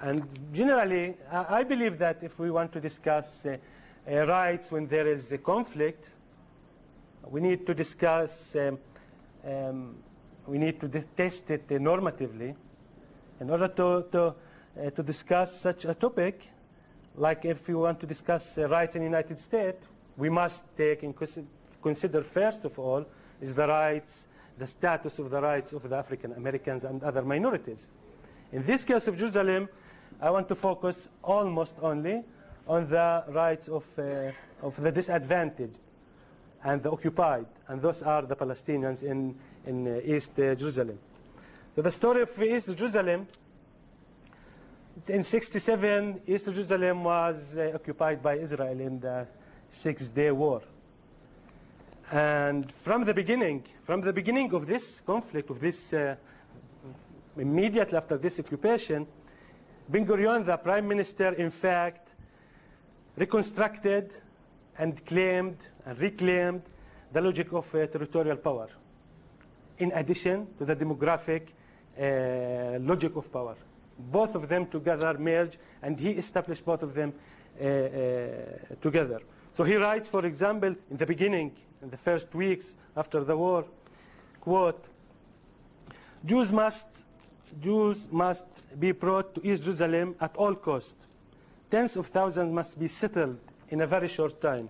And generally, I believe that if we want to discuss uh, uh, rights when there is a conflict, we need to discuss, um, um, we need to test it uh, normatively. In order to, to, uh, to discuss such a topic, like if we want to discuss uh, rights in the United States, we must take in consider first of all is the rights, the status of the rights of the African Americans and other minorities. In this case of Jerusalem, I want to focus almost only on the rights of, uh, of the disadvantaged and the occupied, and those are the Palestinians in, in uh, East uh, Jerusalem. So the story of East Jerusalem in 67, East Jerusalem was uh, occupied by Israel in the Six-Day War. And from the beginning, from the beginning of this conflict, of this, uh, immediately after this occupation, Ben Gurion, the prime minister, in fact, reconstructed and claimed and reclaimed the logic of uh, territorial power, in addition to the demographic uh, logic of power both of them together merge, and he established both of them uh, uh, together. So he writes, for example, in the beginning, in the first weeks after the war, quote, Jews must, Jews must be brought to East Jerusalem at all costs. Tens of thousands must be settled in a very short time.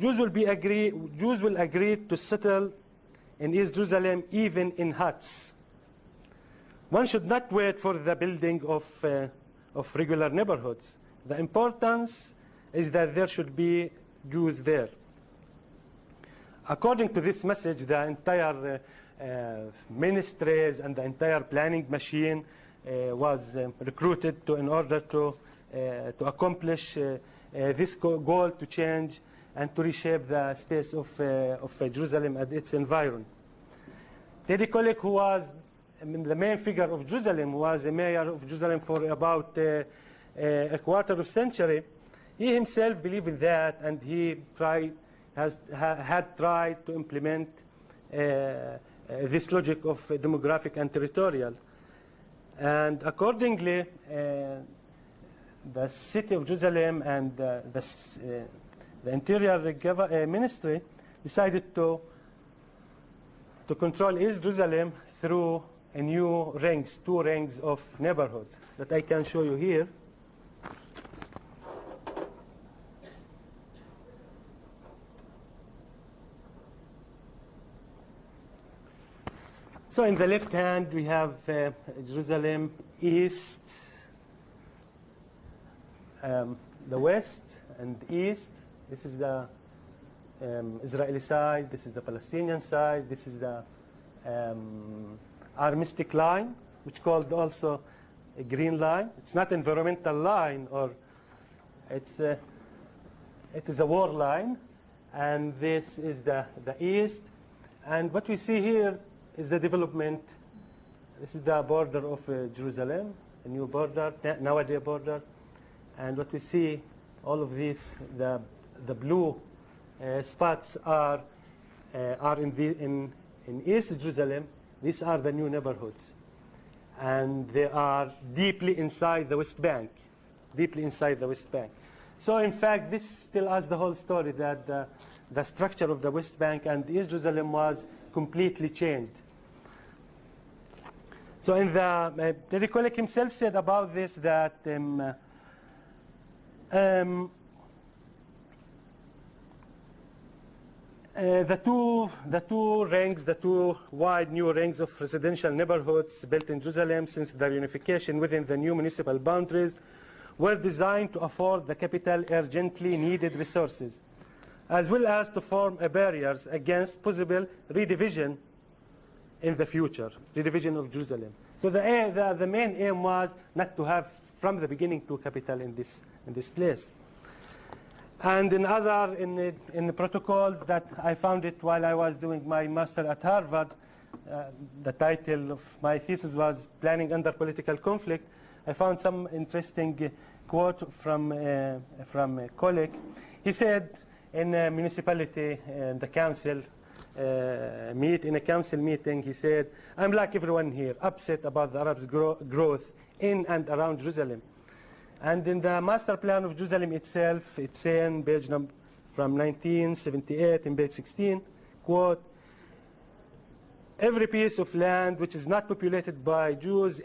Jews will, be agree, Jews will agree to settle in East Jerusalem even in huts one should not wait for the building of, uh, of regular neighborhoods. The importance is that there should be Jews there. According to this message, the entire uh, uh, ministries and the entire planning machine uh, was um, recruited to, in order to, to accomplish uh, this goal to change and to reshape the space of, of Jerusalem and its environment. Teddy Kollek, who was the main figure of Jerusalem was a mayor of Jerusalem for about uh, uh, a quarter of a century. He himself believed in that, and he tried, has, ha, had tried to implement uh, uh this logic of demographic and territorial. And accordingly, uh, the city of Jerusalem and the, the Interior Ministry decided to, to control East Jerusalem through a new rings, two rings of neighborhoods that I can show you here. So in the left hand, we have uh, Jerusalem east, um, the west and east. This is the um, Israeli side. This is the Palestinian side. This is the um, armistic line, which called also a green line. It's not environmental line, or it's a, it is a war line, and this is the the east. And what we see here is the development. This is the border of uh, Jerusalem, a new border, nowadays border. And what we see, all of these, the, the blue uh, spots are, uh, are in, the, in, in East Jerusalem. These are the new neighborhoods. And they are deeply inside the West Bank, deeply inside the West Bank. So in fact, this tells us the whole story that the, the structure of the West Bank and East Jerusalem was completely changed. So in the, uh, himself said about this that um, um, uh, the two the two rings, the two wide new rings of residential neighborhoods built in Jerusalem since the reunification within the new municipal boundaries were designed to afford the capital urgently needed resources, as well as to form a barriers against possible redivision in the future, redivision of Jerusalem. So the, the, the main aim was not to have from the beginning two capital in this in this place. And in other, in the, in the protocols that I found it while I was doing my master at Harvard, uh, the title of my thesis was Planning Under Political Conflict. I found some interesting quote from, uh, from a colleague. He said in a municipality, uh, the council, uh, meet in a council meeting, he said, I'm like everyone here, upset about the Arabs' grow growth in and around Jerusalem. And in the master plan of Jerusalem itself, it's saying, page number from 1978 in page 16, quote, every piece of land which is not populated by Jews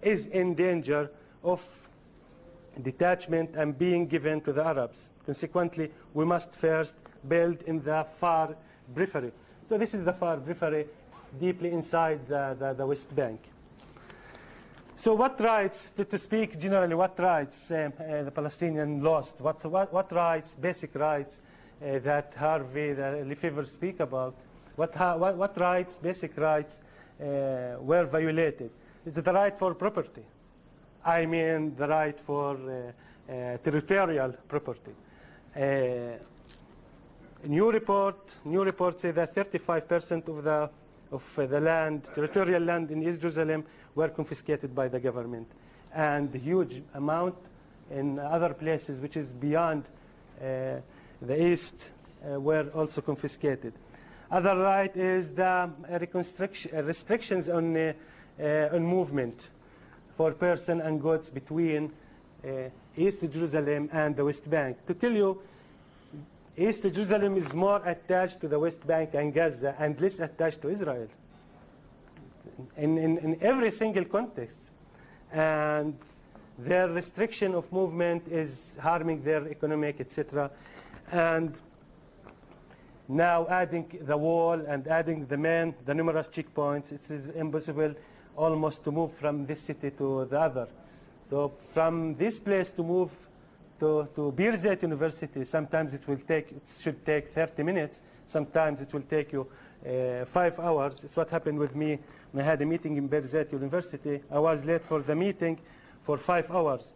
is in danger of detachment and being given to the Arabs. Consequently, we must first build in the far periphery. So this is the far periphery, deeply inside the, the, the West Bank. So what rights, to, to speak generally, what rights um, uh, the Palestinian lost? What, what, what rights, basic rights uh, that Harvey, the Lefebvre speak about? What, what, what rights, basic rights uh, were violated? Is it the right for property? I mean the right for uh, uh, territorial property. Uh, new report, new report say that 35% of the of the land, territorial land in East Jerusalem were confiscated by the government. And huge amount in other places, which is beyond uh, the east, uh, were also confiscated. Other right is the restrictions on, uh, on movement for person and goods between East Jerusalem and the West Bank. To tell you, East Jerusalem is more attached to the West Bank and Gaza and less attached to Israel in, in, in every single context. And their restriction of movement is harming their economic, etc. And now adding the wall and adding the men, the numerous checkpoints, it is impossible almost to move from this city to the other. So from this place to move to, to Birzeit University, sometimes it will take, it should take 30 minutes. Sometimes it will take you uh, five hours. It's what happened with me I had a meeting in Birzeit University. I was late for the meeting for five hours.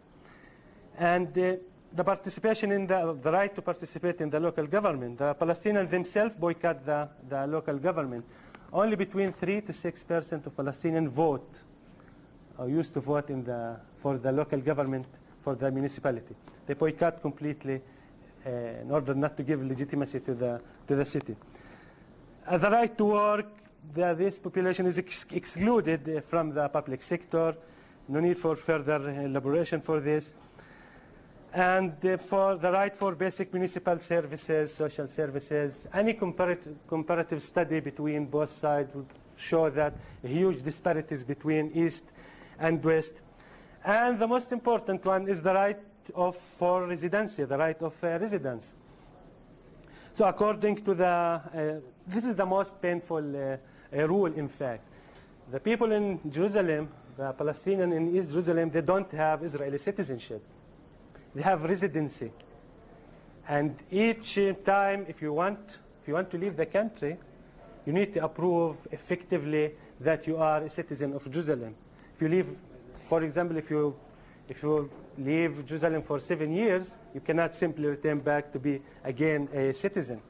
And uh, the participation in the, the right to participate in the local government. The Palestinians themselves boycott the, the local government. Only between 3 to 6% of Palestinians vote, or used to vote in the, for the local government, for the municipality. They boycott completely uh, in order not to give legitimacy to the, to the city. Uh, the right to work, the, this population is ex excluded from the public sector. No need for further elaboration for this. And uh, for the right for basic municipal services, social services, any comparative, comparative study between both sides would show that huge disparities between East and West. And the most important one is the right of for residency, the right of uh, residence. So according to the, uh, this is the most painful uh, a rule, in fact. the people in Jerusalem, the Palestinian in East Jerusalem, they don't have Israeli citizenship. They have residency. And each time, if you want, if you want to leave the country, you need to approve effectively that you are a citizen of Jerusalem. If you leave, for example, if you if you leave Jerusalem for seven years, you cannot simply return back to be again a citizen.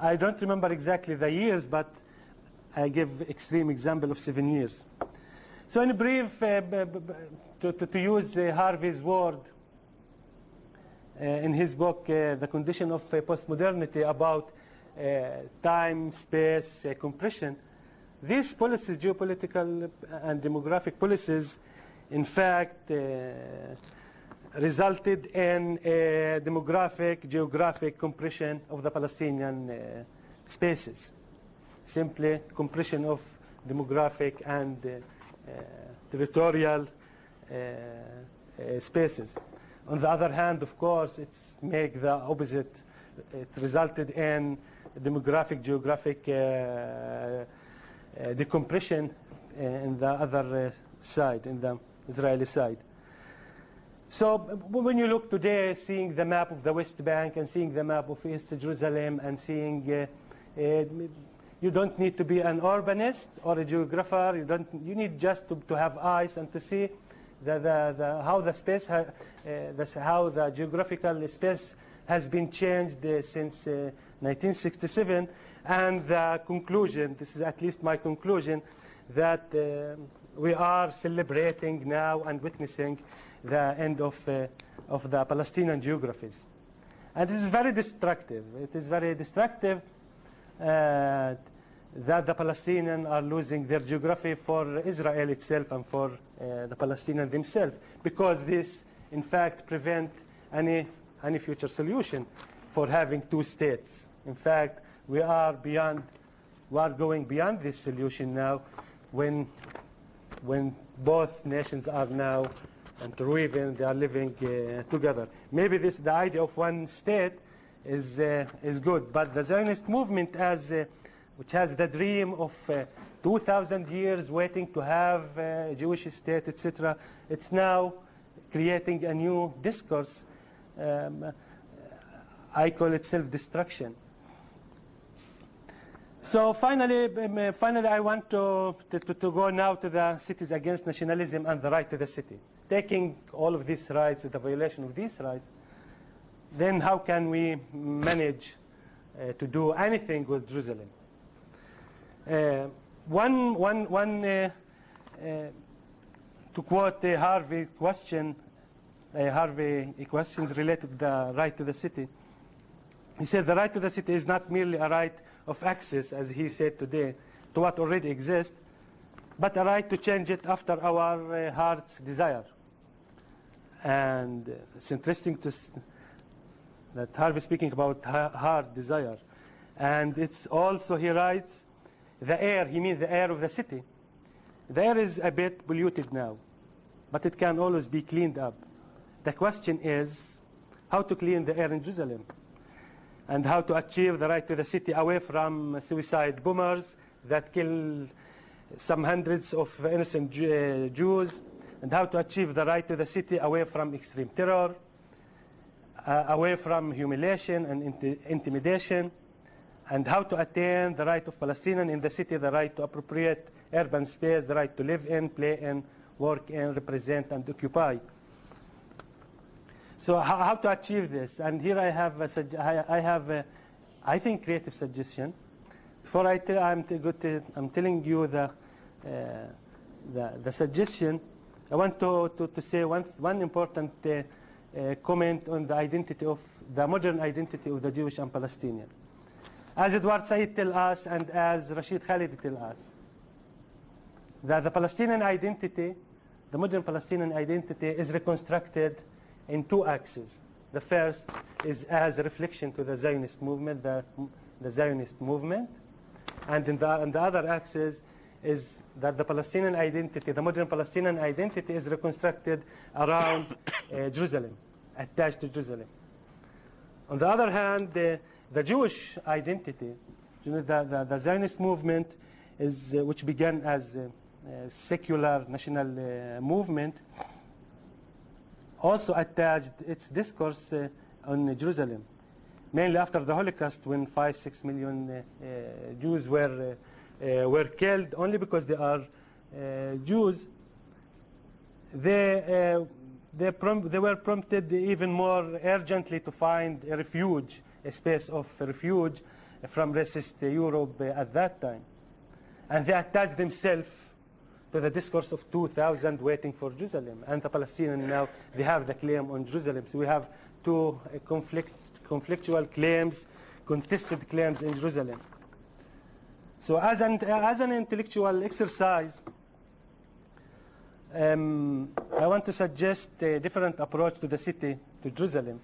I don't remember exactly the years, but I give extreme example of seven years. So in brief, uh, to, to, to use uh, Harvey's word uh, in his book, uh, The Condition of uh, Postmodernity, about uh, time, space, compression, these policies, geopolitical and demographic policies, in fact, resulted in a demographic, geographic compression of the Palestinian spaces. Simply compression of demographic and uh, uh, territorial uh, spaces. On the other hand, of course, it's make the opposite. It resulted in demographic, geographic decompression in the other side, in the Israeli side. So when you look today, seeing the map of the West Bank and seeing the map of East Jerusalem and seeing, uh, uh, you don't need to be an urbanist or a geographer. You don't. You need just to, to have eyes and to see the, the, the, how the space, uh, how the geographical space has been changed uh, since uh, 1967, and the conclusion. This is at least my conclusion that we are celebrating now and witnessing the end of, of the Palestinian geographies. And this is very destructive. It is very destructive that the Palestinians are losing their geography for Israel itself and for uh, the Palestinians themselves, because this, in fact, prevent any, any future solution for having two states. In fact, we are beyond, we are going beyond this solution now when, when both nations are now interweaving, they are living uh, together. Maybe this, the idea of one state is, uh, is good, but the Zionist movement as, uh, which has the dream of uh, 2,000 years waiting to have uh, a Jewish state, etc., it's now creating a new discourse. Um, I call it self-destruction. So finally, um, uh, finally, I want to, to, to go now to the cities against nationalism and the right to the city. Taking all of these rights, the violation of these rights, then how can we manage uh, to do anything with Jerusalem? Uh, one, one, one uh, uh, to quote uh, Harvey question, uh, Harvey questions related the right to the city. He said the right to the city is not merely a right of access, as he said today, to what already exists, but a right to change it after our heart's desire. And it's interesting to that Harvey speaking about heart desire. And it's also, he writes, the air, he means the air of the city. The air is a bit polluted now, but it can always be cleaned up. The question is how to clean the air in Jerusalem and how to achieve the right to the city away from suicide bombers that kill some hundreds of innocent uh, Jews, and how to achieve the right to the city away from extreme terror, uh, away from humiliation and inti- intimidation, and how to attain the right of Palestinians in the city, the right to appropriate urban space, the right to live in, play in, work in, represent, and occupy. So how, how to achieve this? And here I have a, I, have a, I think creative suggestion. Before I tell, I'm, to, I'm telling you the, uh, the, the suggestion, I want to, to, to say one, one important uh, uh, comment on the identity of the modern identity of the Jewish and Palestinian. As Edward Said tell us and as Rashid Khalid tell us, that the Palestinian identity, the modern Palestinian identity is reconstructed in two axes. The first is as a reflection to the Zionist movement, the, the Zionist movement. And in the, the other axis is that the Palestinian identity, the modern Palestinian identity is reconstructed around uh, Jerusalem, attached to Jerusalem. On the other hand, the, the Jewish identity, you know, the, the, the Zionist movement, is, uh, which began as a secular national uh, movement, also attached its discourse uh, on Jerusalem, mainly after the Holocaust when five, six million uh, uh, Jews were, uh, were killed only because they are Jews. They, they, they were prompted even more urgently to find a refuge, a space of refuge from racist Europe at that time. And they attached themselves to the discourse of 2,000 waiting for Jerusalem. And the Palestinians now, they have the claim on Jerusalem. So we have two uh, conflict, conflictual claims, contested claims in Jerusalem. So as an, as an intellectual exercise, um, I want to suggest a different approach to the city, to Jerusalem,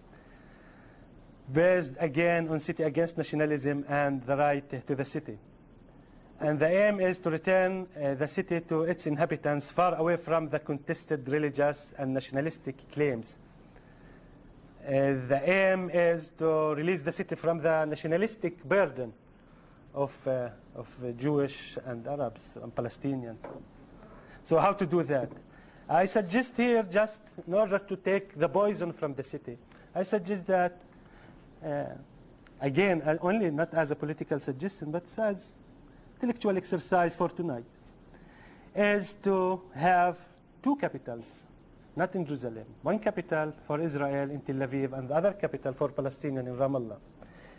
based again on city against nationalism and the right to the city. And the aim is to return uh, the city to its inhabitants far away from the contested religious and nationalistic claims. Uh, the aim is to release the city from the nationalistic burden of, uh, of Jewish and Arabs and Palestinians. So how to do that? I suggest here just in order to take the poison from the city, I suggest that, again, uh, only not as a political suggestion, but as intellectual exercise for tonight, is to have two capitals, not in Jerusalem. One capital for Israel in Tel Aviv and the other capital for Palestinian in Ramallah.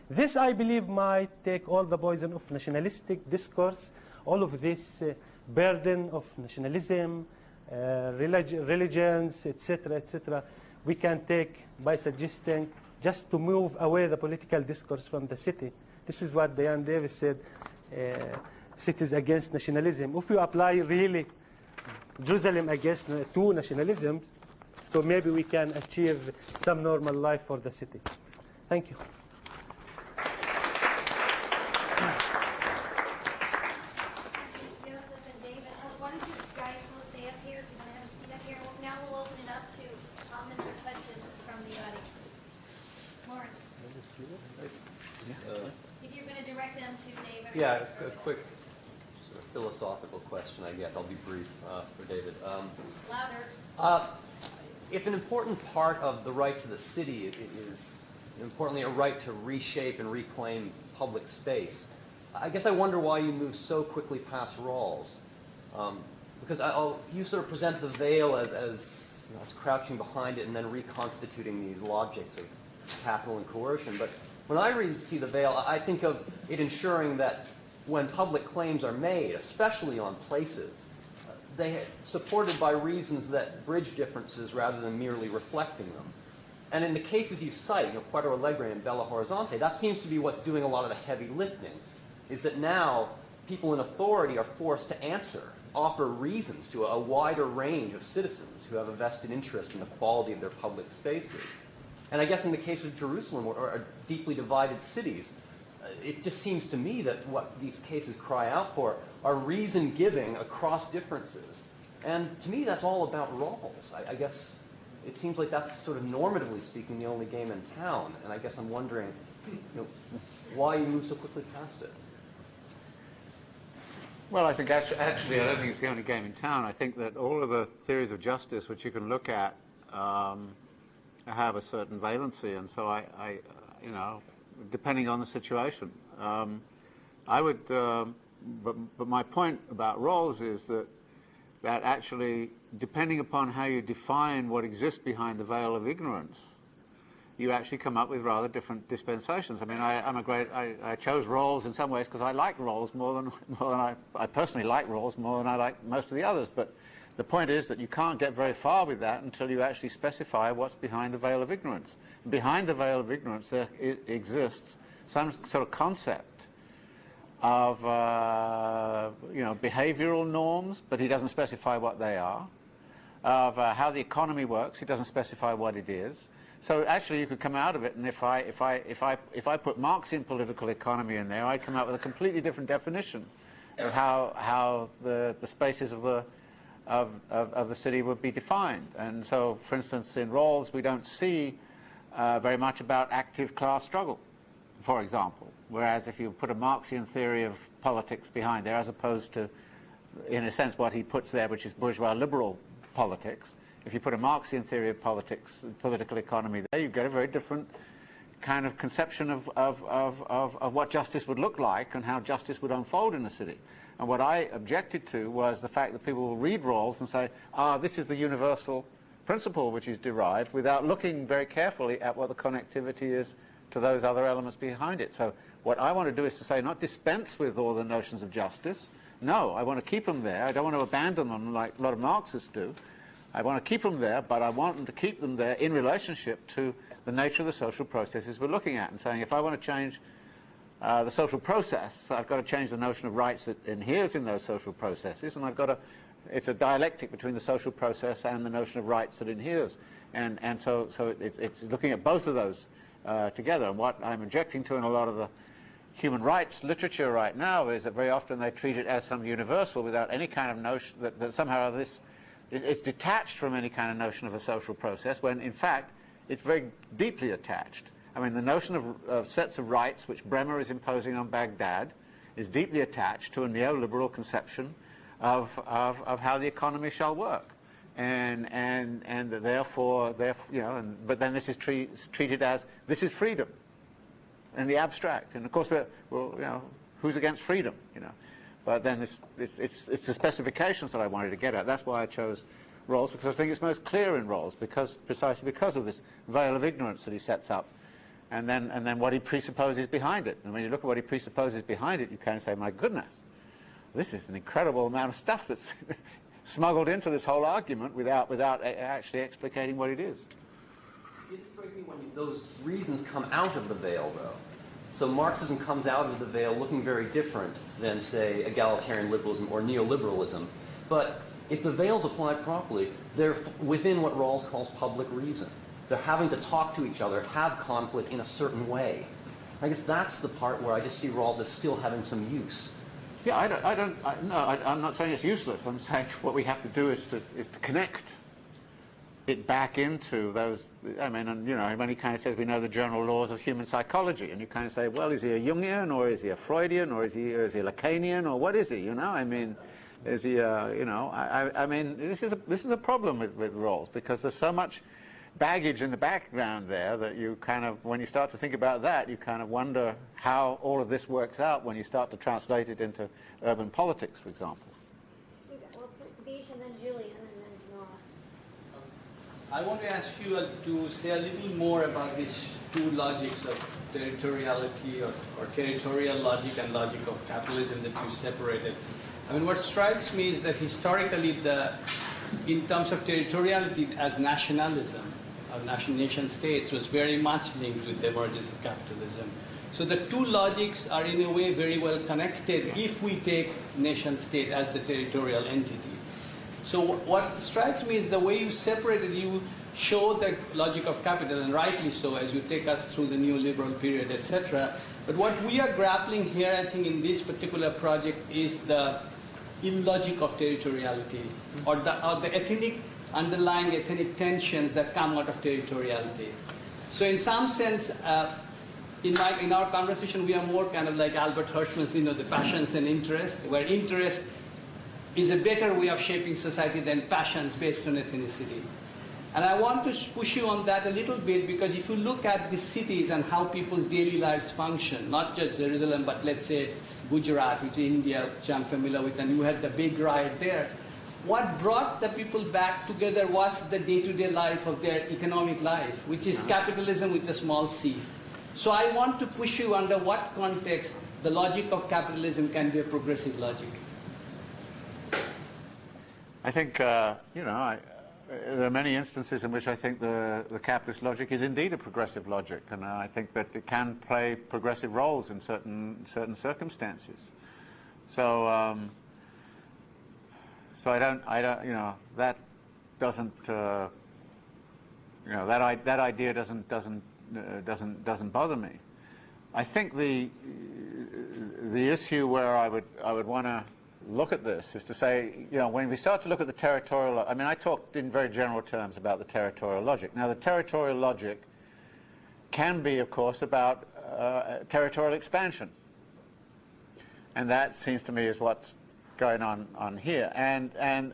This, I believe, might take all the poison of nationalistic discourse, all of this uh, burden of nationalism, uh, relig- religions, etc., etc. We can take by suggesting just to move away the political discourse from the city. This is what Diane Davis said, uh, cities against nationalism. If you apply really Jerusalem against uh, two nationalisms, so maybe we can achieve some normal life for the city. Thank you. Joseph and David, oh, why don't you guys both stay up here, if you want to have a seat up here. Well, Now we'll open it up to comments or questions from the audience. Lauren? If you're going to direct them to David. or Yeah, Joseph. a a quick sort of philosophical question, I guess. I'll be brief uh, for David. Um, Louder. uh, If an important part of the right to the city is, importantly, a right to reshape and reclaim public space, I guess I wonder why you move so quickly past Rawls. Um, Because I'll, you sort of present the veil as, as, you know, as crouching behind it and then reconstituting these logics of capital and coercion. But when I read See the Veil, I think of it ensuring that when public claims are made, especially on places, they supported by reasons that bridge differences rather than merely reflecting them. And in the cases you cite, you know, Porto Alegre and Belo Horizonte, that seems to be what's doing a lot of the heavy lifting, is that now people in authority are forced to answer, offer reasons to a wider range of citizens who have a vested interest in the quality of their public spaces. And I guess in the case of Jerusalem or, or deeply divided cities, it just seems to me that what these cases cry out for are reason giving across differences. And to me, that's all about Rawls. I, I guess it seems like that's sort of normatively speaking the only game in town. And I guess I'm wondering, you know, why you move so quickly past it. Well, I think actually, actually, I don't think it's the only game in town. I think that all of the theories of justice which you can look at um, have a certain valency, and so I, I, you know, depending on the situation, um, I would. Um, but, but my point about Rawls is that that actually, depending upon how you define what exists behind the veil of ignorance, you actually come up with rather different dispensations. I mean, I, I'm a great, I, I chose Rawls in some ways because I like Rawls more than, more than I, I personally like Rawls more than I like most of the others. But the point is that you can't get very far with that until you actually specify what's behind the veil of ignorance. Behind the veil of ignorance there exists some sort of concept of uh, you know behavioral norms, but he doesn't specify what they are. Of uh, how the economy works, he doesn't specify what it is. So actually, you could come out of it, and if I if I if I if I put Marxian political economy in there, I'd come out with a completely different definition of how how the the spaces of the of, of, of the city would be defined. And so, for instance, in Rawls, we don't see uh, very much about active class struggle, for example. Whereas if you put a Marxian theory of politics behind there, as opposed to in a sense, what he puts there, which is bourgeois liberal politics. If you put a Marxian theory of politics, political economy there, you get a very different kind of conception of, of, of, of, of what justice would look like and how justice would unfold in a city. And what I objected to was the fact that people will read Rawls and say, ah, this is the universal principle which is derived without looking very carefully at what the connectivity is to those other elements behind it. So what I want to do is to say, not dispense with all the notions of justice. No, I want to keep them there. I don't want to abandon them like a lot of Marxists do. I want to keep them there, but I want them to keep them there in relationship to the nature of the social processes we're looking at and saying if I want to change uh, the social process, I've got to change the notion of rights that inheres in those social processes and I've got to, it's a dialectic between the social process and the notion of rights that inheres. And, and so, so it, it's looking at both of those uh, together. And what I'm objecting to in a lot of the human rights literature right now is that very often they treat it as some universal without any kind of notion that, that somehow this it's detached from any kind of notion of a social process when in fact it's very deeply attached. I mean the notion of, of sets of rights which Bremer is imposing on Baghdad is deeply attached to a neoliberal conception of, of, of how the economy shall work. And, and, and therefore, therefore, you know, and, but then this is treat, treated as, this is freedom in the abstract. And of course, we're, well, you know, who's against freedom, you know? But then it's, it's, it's, it's, the specifications that I wanted to get at. That's why I chose Rawls, because I think it's most clear in Rawls, because, precisely because of this veil of ignorance that he sets up. And then, and then what he presupposes behind it. And when you look at what he presupposes behind it, you of say, my goodness, this is an incredible amount of stuff that's smuggled into this whole argument without, without actually explicating what it is. It strikes me when those reasons come out of the veil, though. So Marxism comes out of the veil looking very different than, say, egalitarian liberalism or neoliberalism. But if the veil's applied properly, they're within what Rawls calls public reason. They're having to talk to each other, have conflict in a certain way. I guess that's the part where I just see Rawls as still having some use. Yeah, I don't, I don't I, no, I, am not saying it's useless. I'm saying what we have to do is to, is to connect it back into those, I mean, and, you know, when he kind of says we know the general laws of human psychology, and you kind of say, well, is he a Jungian, or is he a Freudian, or is he, or is he a Lacanian, or what is he, you know? I mean, is he, you know, I, I mean, this is a, this is a problem with, with Rawls, because there's so much baggage in the background there that you kind of, when you start to think about that, you kind of wonder how all of this works out when you start to translate it into urban politics, for example. Well, Bish and then Julian and then Nora. I want to ask you uh, to say a little more about these two logics of territoriality or, or territorial logic and logic of capitalism that you separated. I mean, what strikes me is that historically, the, in terms of territoriality as nationalism, or nation, nation states was very much linked with the emergence of capitalism. So the two logics are in a way very well connected if we take nation state as the territorial entity. So what strikes me is the way you separated, you show the logic of capital, and rightly so, as you take us through the neoliberal period, etc. But what we are grappling here, I think, in this particular project is the illogic of territoriality, or the, or the ethnic, underlying ethnic tensions that come out of territoriality. So in some sense, uh, in, my, in our conversation, we are more kind of like Albert Hirschman's, you know, the passions and interests, where interest is a better way of shaping society than passions based on ethnicity. And I want to push you on that a little bit because if you look at the cities and how people's daily lives function, not just Jerusalem, but let's say Gujarat, which is India, which I'm familiar with, and you had the big riot there. What brought the people back together was the day-to-day -day life of their economic life, which is capitalism with a small c. So I want to push you under what context the logic of capitalism can be a progressive logic. I think, uh, you know, I, there are many instances in which I think the, the capitalist logic is indeed a progressive logic, and I think that it can play progressive roles in certain certain circumstances. So, um, so I don't, I don't, you know, that doesn't, uh, you know, that that idea doesn't doesn't uh, doesn't doesn't bother me. I think the the issue where I would I would want to look at this is to say, you know, when we start to look at the territorial, I mean, I talked in very general terms about the territorial logic. Now, the territorial logic can be, of course, about uh, territorial expansion. And that seems to me is what's going on, on here. And, and,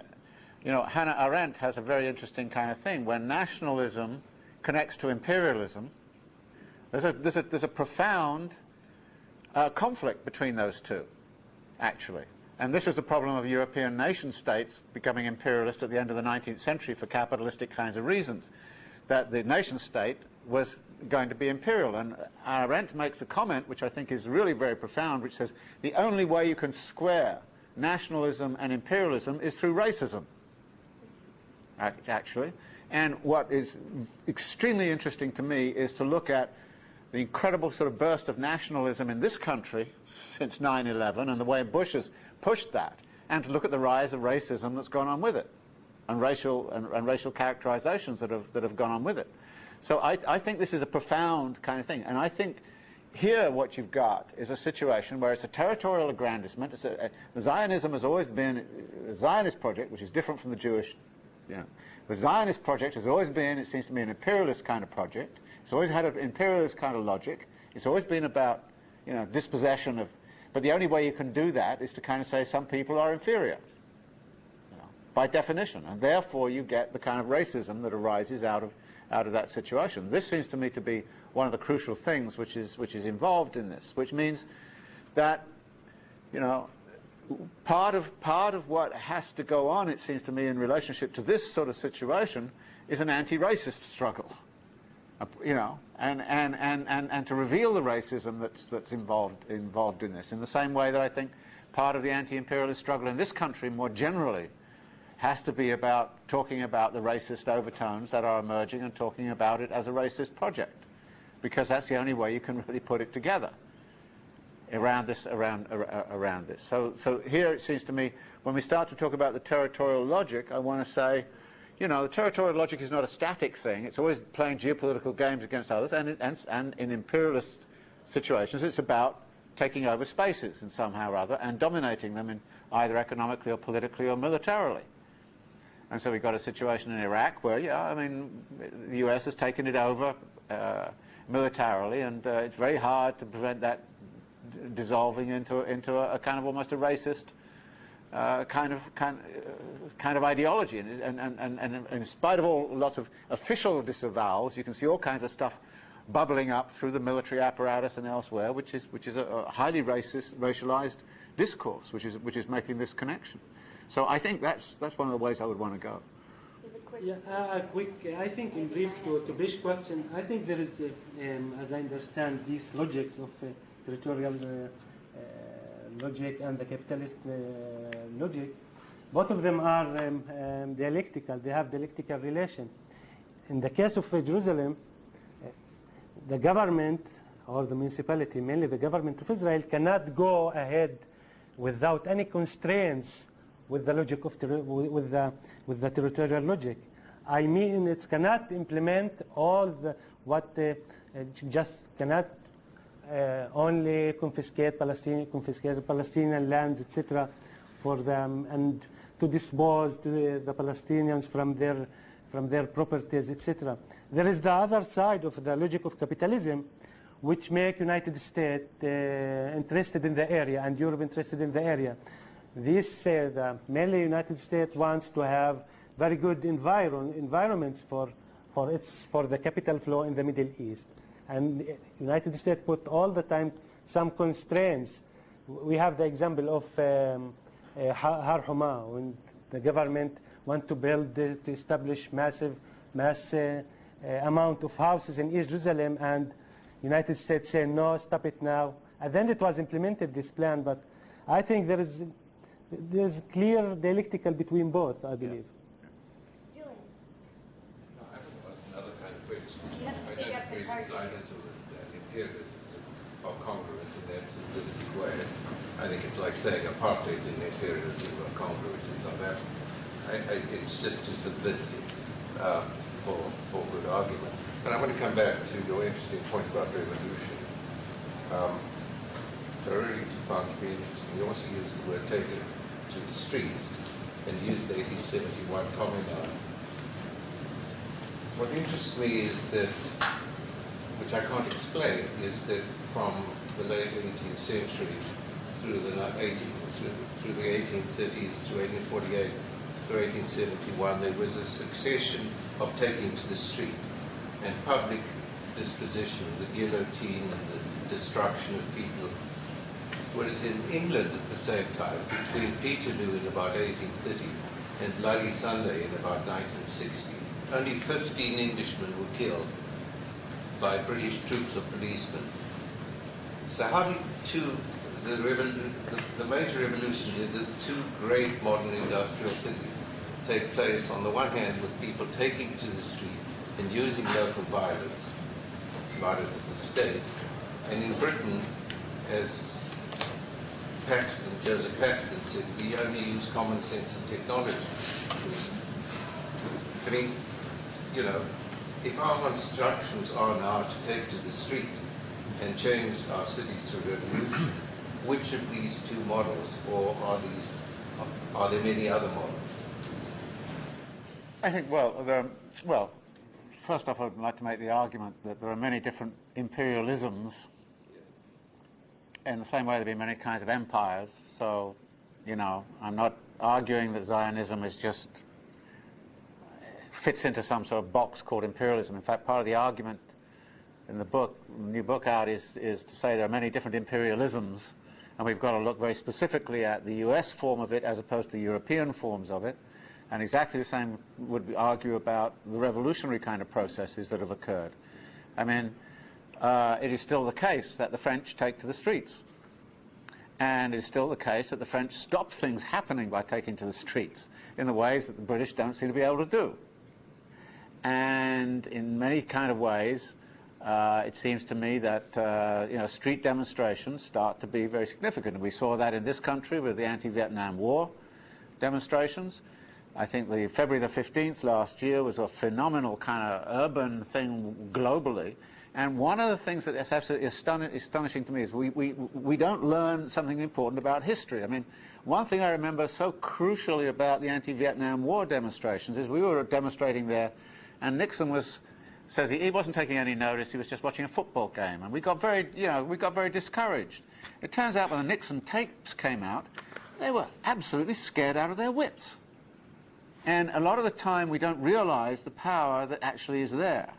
you know, Hannah Arendt has a very interesting kind of thing. When nationalism connects to imperialism, there's a, there's a, there's a profound uh, conflict between those two, actually. And this was the problem of European nation states becoming imperialist at the end of the 19th century for capitalistic kinds of reasons. That the nation state was going to be imperial. And Arendt makes a comment, which I think is really very profound, which says the only way you can square nationalism and imperialism is through racism, actually. And what is extremely interesting to me is to look at the incredible sort of burst of nationalism in this country since 9-11 and the way Bush has pushed that, and to look at the rise of racism that's gone on with it, and racial, and, and racial characterizations that have, that have gone on with it. So I, I think this is a profound kind of thing. And I think here what you've got is a situation where it's a territorial aggrandizement. A, a, Zionism has always been, a Zionist project, which is different from the Jewish, you know, the Zionist project has always been, it seems to me, an imperialist kind of project. It's always had an imperialist kind of logic. It's always been about, you know, dispossession of, but the only way you can do that is to kind of say some people are inferior, you know, by definition. And therefore you get the kind of racism that arises out of out of that situation. This seems to me to be one of the crucial things which is, which is involved in this, which means that, you know, part of, part of what has to go on, it seems to me, in relationship to this sort of situation is an anti-racist struggle. You know, and, and, and, and, and to reveal the racism that's, that's involved, involved in this, in the same way that I think part of the anti-imperialist struggle in this country more generally has to be about talking about the racist overtones that are emerging and talking about it as a racist project because that's the only way you can really put it together around this around around this. So so here it seems to me when we start to talk about the territorial logic I want to say you know the territorial logic is not a static thing. It's always playing geopolitical games against others and and, and in imperialist situations it's about taking over spaces in somehow or other and dominating them in either economically or politically or militarily. And so we've got a situation in Iraq where, yeah, I mean, the US has taken it over uh, militarily, and uh, it's very hard to prevent that dissolving into, into a, a, kind of almost a racist uh, kind of kind, uh, kind of ideology. And, and, and, and, in spite of all lots of official disavowals, you can see all kinds of stuff bubbling up through the military apparatus and elsewhere, which is, which is a, a highly racist, racialized discourse, which is, which is making this connection. So I think that's, that's one of the ways I would want to go. Yeah, uh, quick, I think in brief to, to Bish's question, I think there is, uh, um, as I understand, these logics of uh, territorial uh, uh, logic and the capitalist logic, both of them are um, um, dialectical, they have dialectical relation. In the case of Jerusalem, the government or the municipality, mainly the government of Israel, cannot go ahead without any constraints with the logic of with the with the territorial logic. I mean, it cannot implement all the what uh, just cannot uh, only confiscate Palestinian confiscate Palestinian lands, etc., for them and to dispose the, the Palestinians from their from their properties, etc. There is the other side of the logic of capitalism, which make United States uh, interested in the area and Europe interested in the area. This said, uh, mainly United States wants to have very good environ environments for, for, its, for the capital flow in the Middle East. And United States put all the time some constraints. We have the example of um, uh, when the government want to build, to establish massive, mass uh, amount of houses in East Jerusalem, and United States say no, stop it now. And then it was implemented, this plan, but I think there is there's clear dialectical between both, I believe. Julian. No, I think that's another kind of question. You have to I speak don't agree it's with hard to- Zionism and imperialism are congruent in that simplistic way. I think it's like saying apartheid and imperialism are congruent in South Africa. I, I, it's just too simplistic um, for, for good argument. But I want to come back to your interesting point about revolution. Um, I really found to be interesting. You also used the word taken to the streets and used the 1871 Commune. What interests me is that, which I can't explain, is that from the late 18th century through the 18th, through through the 1830s to 1848 through 1871, there was a succession of taking to the street and public disposition of the guillotine and the destruction of people. Whereas in England at the same time, between Peterloo in about 1830 and Bloody Sunday in about 1960, only 15 Englishmen were killed by British troops or policemen. So how did two, the, the, the major revolution in the two great modern industrial cities take place on the one hand with people taking to the street and using local violence, violence of the state, and in Britain, as Paxton, Joseph Paxton said, we only use common sense and technology. I mean, you know, if our instructions are now to take to the street and change our cities through revolution, which of these two models, or are these, are there many other models? I think, well, there, well, first off, I'd like to make the argument that there are many different imperialisms in the same way there have been many kinds of empires. So, you know, I'm not arguing that Zionism is just fits into some sort of box called imperialism. In fact, part of the argument in the book, new book out, is, is to say there are many different imperialisms, and we've got to look very specifically at the US form of it as opposed to European forms of it. And exactly the same would argue about the revolutionary kind of processes that have occurred. I mean, uh, it is still the case that the French take to the streets. And it is still the case that the French stop things happening by taking to the streets in the ways that the British don't seem to be able to do. And in many kind of ways, uh, it seems to me that uh, you know street demonstrations start to be very significant. And we saw that in this country with the anti-Vietnam War demonstrations. I think the February the 15th last year was a phenomenal kind of urban thing globally. And one of the things that is absolutely astonishing to me is we, we, we don't learn something important about history. I mean, one thing I remember so crucially about the anti-Vietnam War demonstrations is we were demonstrating there and Nixon was says he, he wasn't taking any notice, he was just watching a football game. And we got very, you know, we got very discouraged. It turns out when the Nixon tapes came out, they were absolutely scared out of their wits. And a lot of the time we don't realize the power that actually is there.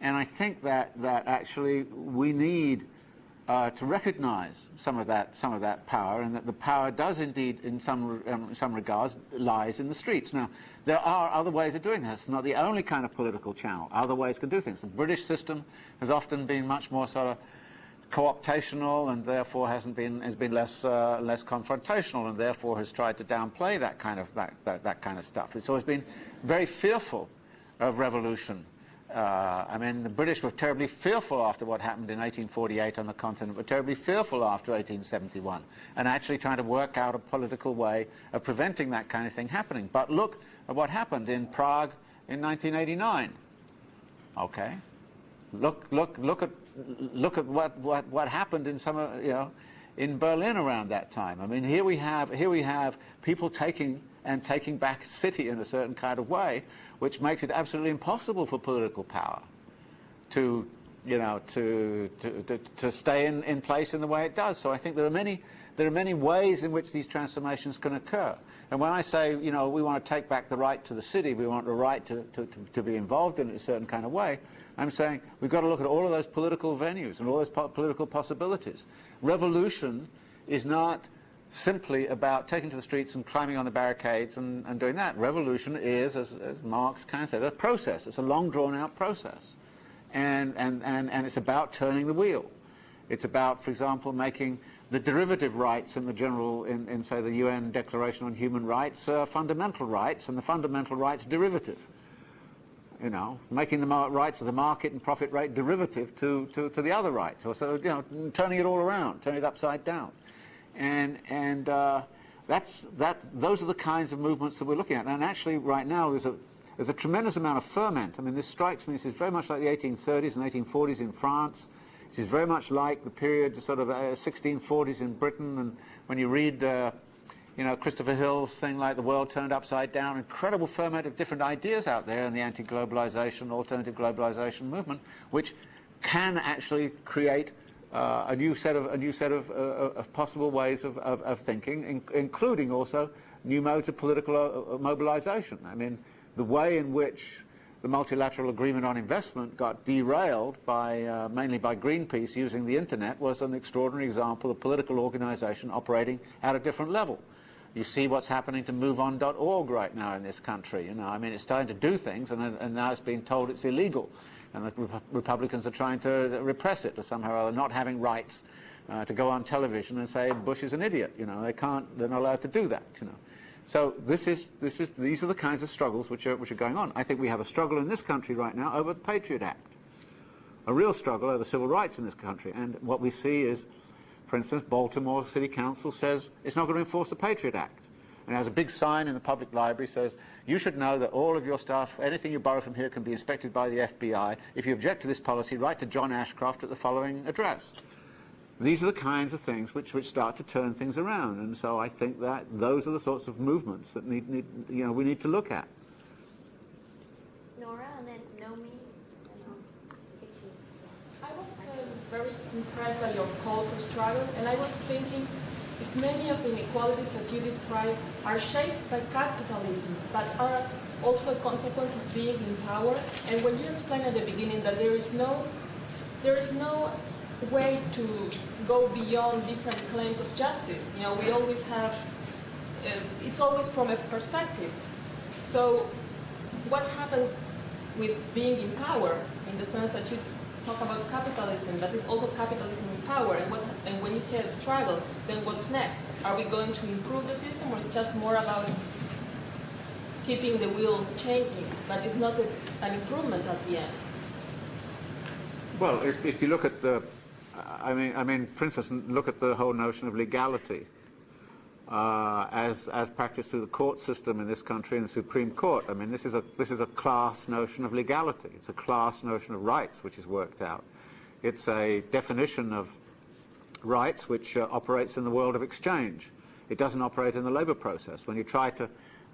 And I think that, that actually we need uh, to recognize some of that some of that power, and that the power does indeed, in some um, some regards, lies in the streets. Now, there are other ways of doing this. It's not the only kind of political channel. Other ways can do things. The British system has often been much more sort of co-optational, and therefore hasn't been has been less uh, less confrontational, and therefore has tried to downplay that kind of that, that that kind of stuff. It's always been very fearful of revolution uh, I mean, the British were terribly fearful after what happened in 1848 on the continent, were terribly fearful after 1871, and actually trying to work out a political way of preventing that kind of thing happening. But look at what happened in Prague in 1989. Okay, look, look, look at, look at what, what, what happened in some, you know, in Berlin around that time. I mean, here we have, here we have people taking and taking back city in a certain kind of way, which makes it absolutely impossible for political power to, you know, to, to, to, to stay in, in place in the way it does. So I think there are many, there are many ways in which these transformations can occur. And when I say, you know, we want to take back the right to the city, we want the right to, to, to, to be involved in it a certain kind of way, I'm saying we've got to look at all of those political venues and all those po political possibilities. Revolution is not simply about taking to the streets and climbing on the barricades and, and doing that. Revolution is, as, as Marx kind of said, a process. It's a long drawn-out process. And, and, and, and it's about turning the wheel. It's about, for example, making the derivative rights in the general, in, in say, the UN Declaration on Human Rights, uh, fundamental rights, and the fundamental rights derivative. You know, making the rights of the market and profit rate derivative to, to, to the other rights, or so, you know, turning it all around, turning it upside down and and uh, that's that. Those are the kinds of movements that we're looking at. And actually, right now, there's a there's a tremendous amount of ferment. I mean, this strikes me. This is very much like the 1830s and 1840s in France. This is very much like the period, sort of uh, 1640s in Britain. And when you read, uh, you know, Christopher Hill's thing like "The World Turned Upside Down," incredible ferment of different ideas out there in the anti-globalization, alternative globalization movement, which can actually create uh, a new set of a new set of, uh, of possible ways of, of, of thinking, in, including also new modes of political uh, uh, mobilization. I mean, the way in which the multilateral agreement on investment got derailed by uh, mainly by Greenpeace using the internet was an extraordinary example of political organization operating at a different level. You see what's happening to MoveOn.org right now in this country. You know, I mean, it's starting to do things, and, and now it's being told it's illegal and the Rep Republicans are trying to repress it to somehow or other, not having rights uh, to go on television and say Bush is an idiot. You know, they can't, they're not allowed to do that. You know, so this is, this is, these are the kinds of struggles which are, which are going on. I think we have a struggle in this country right now over the Patriot Act, a real struggle over civil rights in this country. And what we see is, for instance, Baltimore City Council says it's not going to enforce the Patriot Act and has a big sign in the public library that says, you should know that all of your stuff, anything you borrow from here can be inspected by the FBI. If you object to this policy, write to John Ashcroft at the following address. These are the kinds of things which, which start to turn things around. And so I think that those are the sorts of movements that need, need you know, we need to look at. Nora, and then Nomi, and um, Vicky. I was uh, very impressed by your call for struggle, and I was thinking if many of the inequalities that you describe are shaped by capitalism, but are also a consequence of being in power, and when you explained at the beginning that there is no, there is no way to go beyond different claims of justice. You know, we always have, uh, it's always from a perspective. So what happens with being in power in the sense that you talk about capitalism, that is also capitalism in power, and, what, and when you say a struggle, then what's next? Are we going to improve the system, or it's just more about keeping the wheel changing, but it's not a, an improvement at the end? Well, if, if you look at the, I mean, I mean, for instance, look at the whole notion of legality. Uh, as, as practiced through the court system in this country and the Supreme Court. I mean, this is, a, this is a class notion of legality. It's a class notion of rights which is worked out. It's a definition of rights which uh, operates in the world of exchange. It doesn't operate in the labor process. When you try to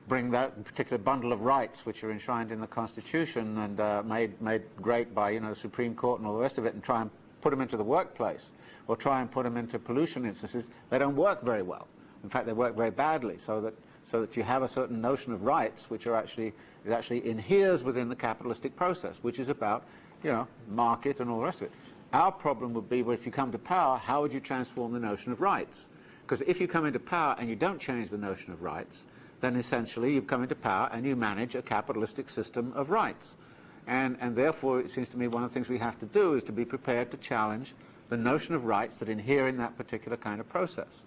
bring that particular bundle of rights which are enshrined in the Constitution and uh, made, made great by you know, the Supreme Court and all the rest of it and try and put them into the workplace or try and put them into pollution instances, they don't work very well. In fact, they work very badly, so that so that you have a certain notion of rights which are actually is actually inheres within the capitalistic process, which is about you know market and all the rest of it. Our problem would be, well, if you come to power, how would you transform the notion of rights? Because if you come into power and you don't change the notion of rights, then essentially you come into power and you manage a capitalistic system of rights. And, and therefore, it seems to me one of the things we have to do is to be prepared to challenge the notion of rights that inhere in that particular kind of process.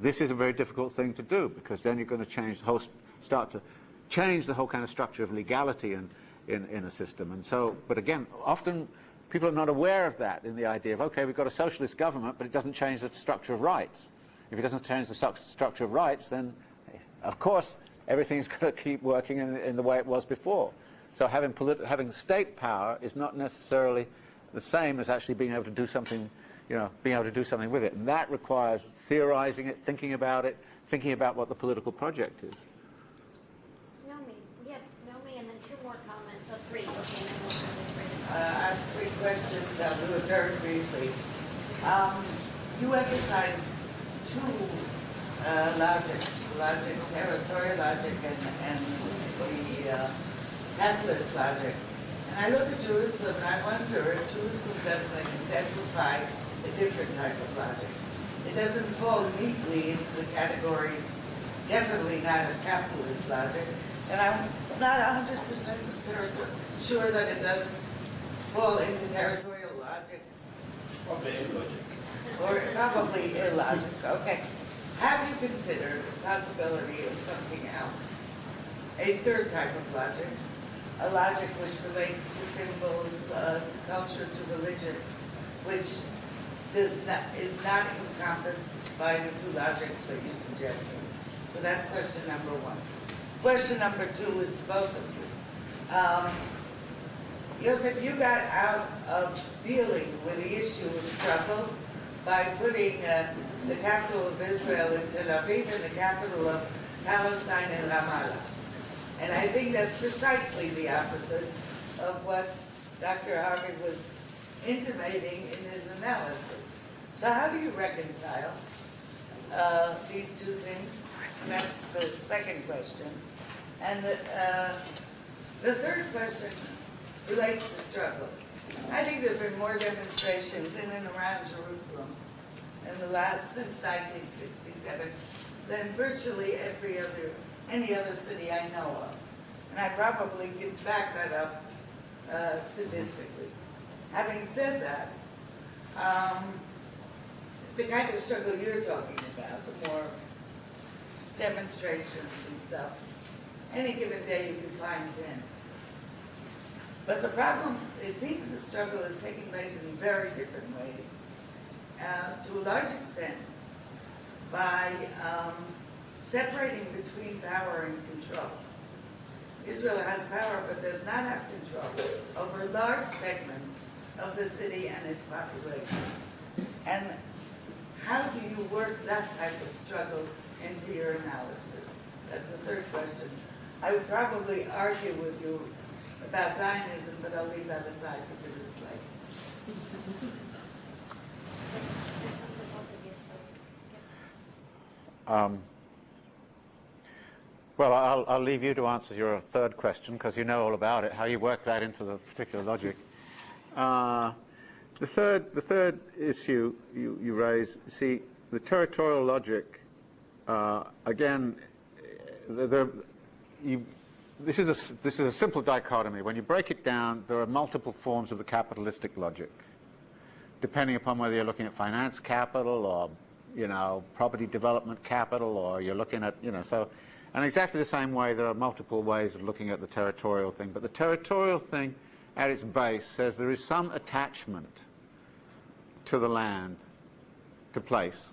This is a very difficult thing to do because then you're going to change the whole, start to change the whole kind of structure of legality in, in, in a system. And so, but again, often people are not aware of that in the idea of, okay, we've got a socialist government, but it doesn't change the structure of rights. If it doesn't change the structure of rights, then of course everything's going to keep working in, in the way it was before. So having, having state power is not necessarily the same as actually being able to do something you know, being able to do something with it. And that requires theorizing it, thinking about it, thinking about what the political project is. Nomi, yeah, Nomi, and then two more comments, so three, okay, and then we'll go to three. Uh, I have three questions. I'll do it very briefly. Um, you emphasize two uh, logics, logic, territorial logic, and, and the uh, capitalist logic. And I look at Jerusalem and I wonder if Jerusalem doesn't exemplify a different type of logic. It doesn't fall neatly into the category, definitely not a capitalist logic, and I'm not 100% sure that it does fall into territorial logic. Probably illogic. Or probably illogic, okay. Have you considered the possibility of something else? A third type of logic, a logic which relates to symbols, uh, to culture, to religion, which does not, is not encompassed by the two logics that you suggested. So that's question number one. Question number two is to both of you. Um, Joseph, you got out of dealing with the issue of struggle by putting uh, the capital of Israel in Tel Aviv and the capital of Palestine in Ramallah. And I think that's precisely the opposite of what Dr. Harvey was intimating in his analysis. So how do you reconcile uh, these two things? That's the second question. And the, uh, the third question relates to struggle. I think there have been more demonstrations in and around Jerusalem in the last, since 1967 than virtually every other, any other city I know of. And I probably can back that up uh, statistically. Having said that, um, the kind of struggle you're talking about, the more demonstrations and stuff, any given day you can find 10. But the problem, it seems the struggle is taking place in very different ways. Uh, to a large extent, by um, separating between power and control. Israel has power but does not have control over large segments of the city and its population. And how do you work that type of struggle into your analysis? That's the third question. I would probably argue with you about Zionism, but I'll leave that aside because it's yeah. Um, well, I'll, I'll leave you to answer your third question because you know all about it, how you work that into the particular logic. Uh, the third, the third issue you, you raise, see, the territorial logic, uh, again, the, the, you, this, is a, this is a simple dichotomy. When you break it down, there are multiple forms of the capitalistic logic depending upon whether you're looking at finance capital or, you know, property development capital or you're looking at, you know, so, and exactly the same way there are multiple ways of looking at the territorial thing. But the territorial thing at its base says there is some attachment to the land, to place.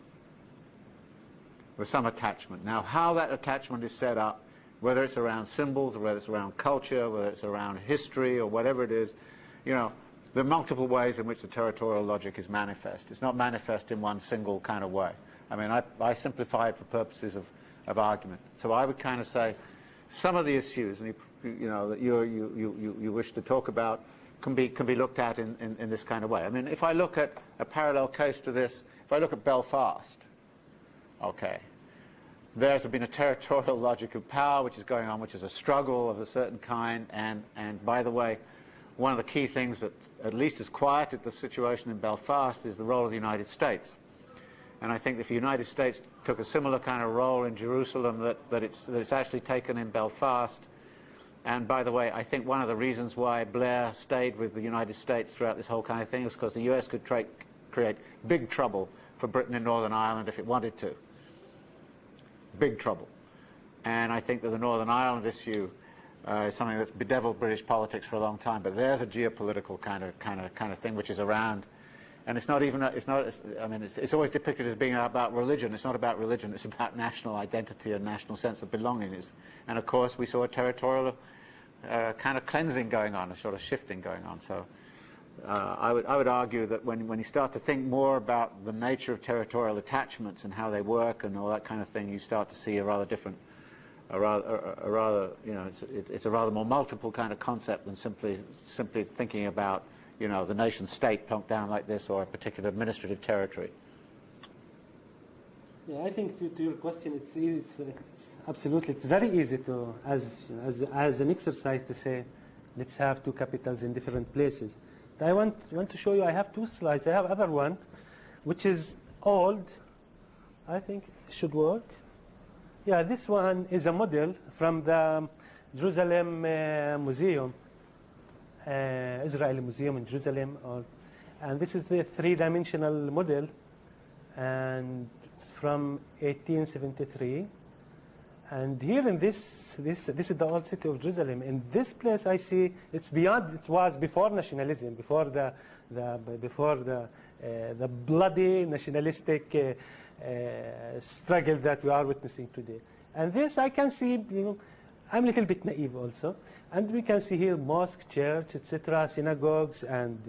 with some attachment. Now, how that attachment is set up, whether it's around symbols or whether it's around culture, whether it's around history or whatever it is, you know, there are multiple ways in which the territorial logic is manifest. It's not manifest in one single kind of way. I mean, I, I simplify it for purposes of, of argument. So I would kind of say some of the issues, and you, you know, that you, you, you, you wish to talk about can be, can be looked at in, in, in this kind of way. I mean, if I look at a parallel case to this, if I look at Belfast, okay, there's been a territorial logic of power which is going on, which is a struggle of a certain kind, and, and by the way, one of the key things that at least has quieted the situation in Belfast is the role of the United States. And I think if the United States took a similar kind of role in Jerusalem that, that, it's, that it's actually taken in Belfast, and by the way, I think one of the reasons why Blair stayed with the United States throughout this whole kind of thing is because the US could create big trouble for Britain in Northern Ireland if it wanted to. Big trouble. And I think that the Northern Ireland issue uh, is something that's bedeviled British politics for a long time. But there's a geopolitical kind of kind of kind of thing which is around, and it's not even it's not. It's, I mean, it's, it's, always depicted as being about religion. It's not about religion. It's about national identity and national sense of belonging. It's, and of course, we saw a territorial uh, kind of cleansing going on, a sort of shifting going on. So. Uh, I, would, I would argue that when, when you start to think more about the nature of territorial attachments and how they work and all that kind of thing, you start to see a rather different a rather, a, rather you know, it's, it, it's, a rather more multiple kind of concept than simply, simply thinking about, you know, the nation state plunked down like this or a particular administrative territory. Yeah, I think to, to your question, it's, it's, it's, absolutely, it's very easy to, as, as, as an exercise to say, let's have two capitals in different places. I want, want to show you, I have two slides. I have other one, which is old. I think should work. Yeah, this one is a model from the Jerusalem uh, Museum, uh, Israeli Museum in Jerusalem. Or, and this is the three-dimensional model, and it's from 1873. And here in this, this, this is the old city of Jerusalem. In this place, I see it's beyond. It was before nationalism, before the, the before the, uh, the bloody nationalistic uh, uh, struggle that we are witnessing today. And this I can see, you know, I'm a little bit naive also. And we can see here mosque, church, etc., synagogues, and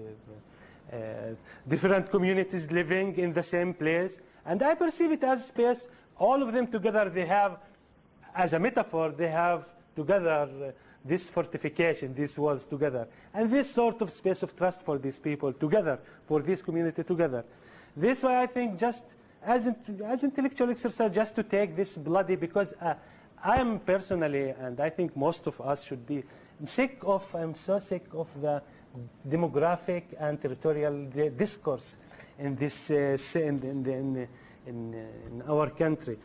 uh, uh, different communities living in the same place. And I perceive it as space, all of them together, they have, as a metaphor, they have together uh, this fortification, these walls together. And this sort of space of trust for these people together, for this community together. This way I think just as, as intellectual exercise, just to take this bloody, because uh, I am personally, and I think most of us should be, sick of, I'm so sick of the demographic and territorial discourse in this, uh, in, in, in, in, our country.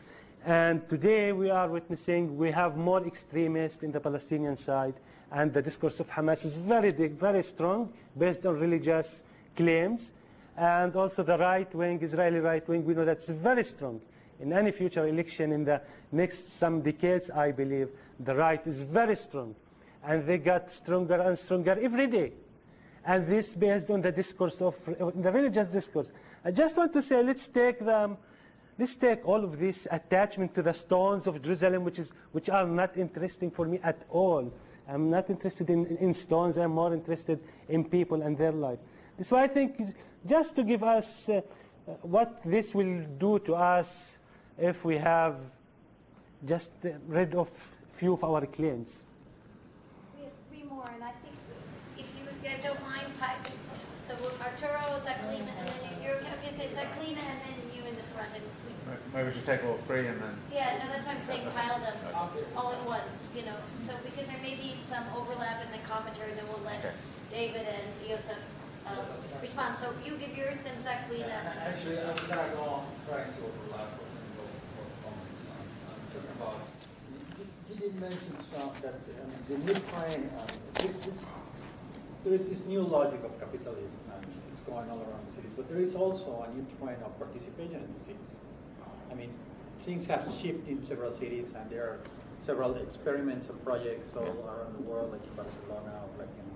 And today we are witnessing, we have more extremists in the Palestinian side, and the discourse of Hamas is very, very strong, based on religious claims. And also the right wing, Israeli right wing, we know that's very strong. In any future election in the next some decades, I believe, the right is very strong. And they got stronger and stronger every day. And this based on the discourse of, the religious discourse. I just want to say, let's take the, let's take all of this attachment to the stones of Jerusalem, which, is, which are not interesting for me at all. I'm not interested in, in stones, I'm more interested in people and their life. That's why I think just to give us uh, what this will do to us if we have just rid of few of our clients. We have three more, and I think if you guys don't mind, so we'll- Arturo, Zaclina, and then you- you're, okay, so Zaclina, and then you in the front. And we, Maybe we should take all three and then. yeah, no, that's what I'm saying, pile them all at once, you know, so because there may be some overlap in the commentary, then we'll let Okay. David and Yosef um, respond. So you give yours, then Zaclina. Actually, I'm gonna go on trying to overlap with and go for comments on, on talking You- You did mention some, that um, the new trend, um, this, this, there is this new logic of capitalism and it's going all around the cities, but there is also a new trend of participation in the cities. I mean, things have shifted in several cities and there are several experiments and projects all around the world, like in Barcelona, like in,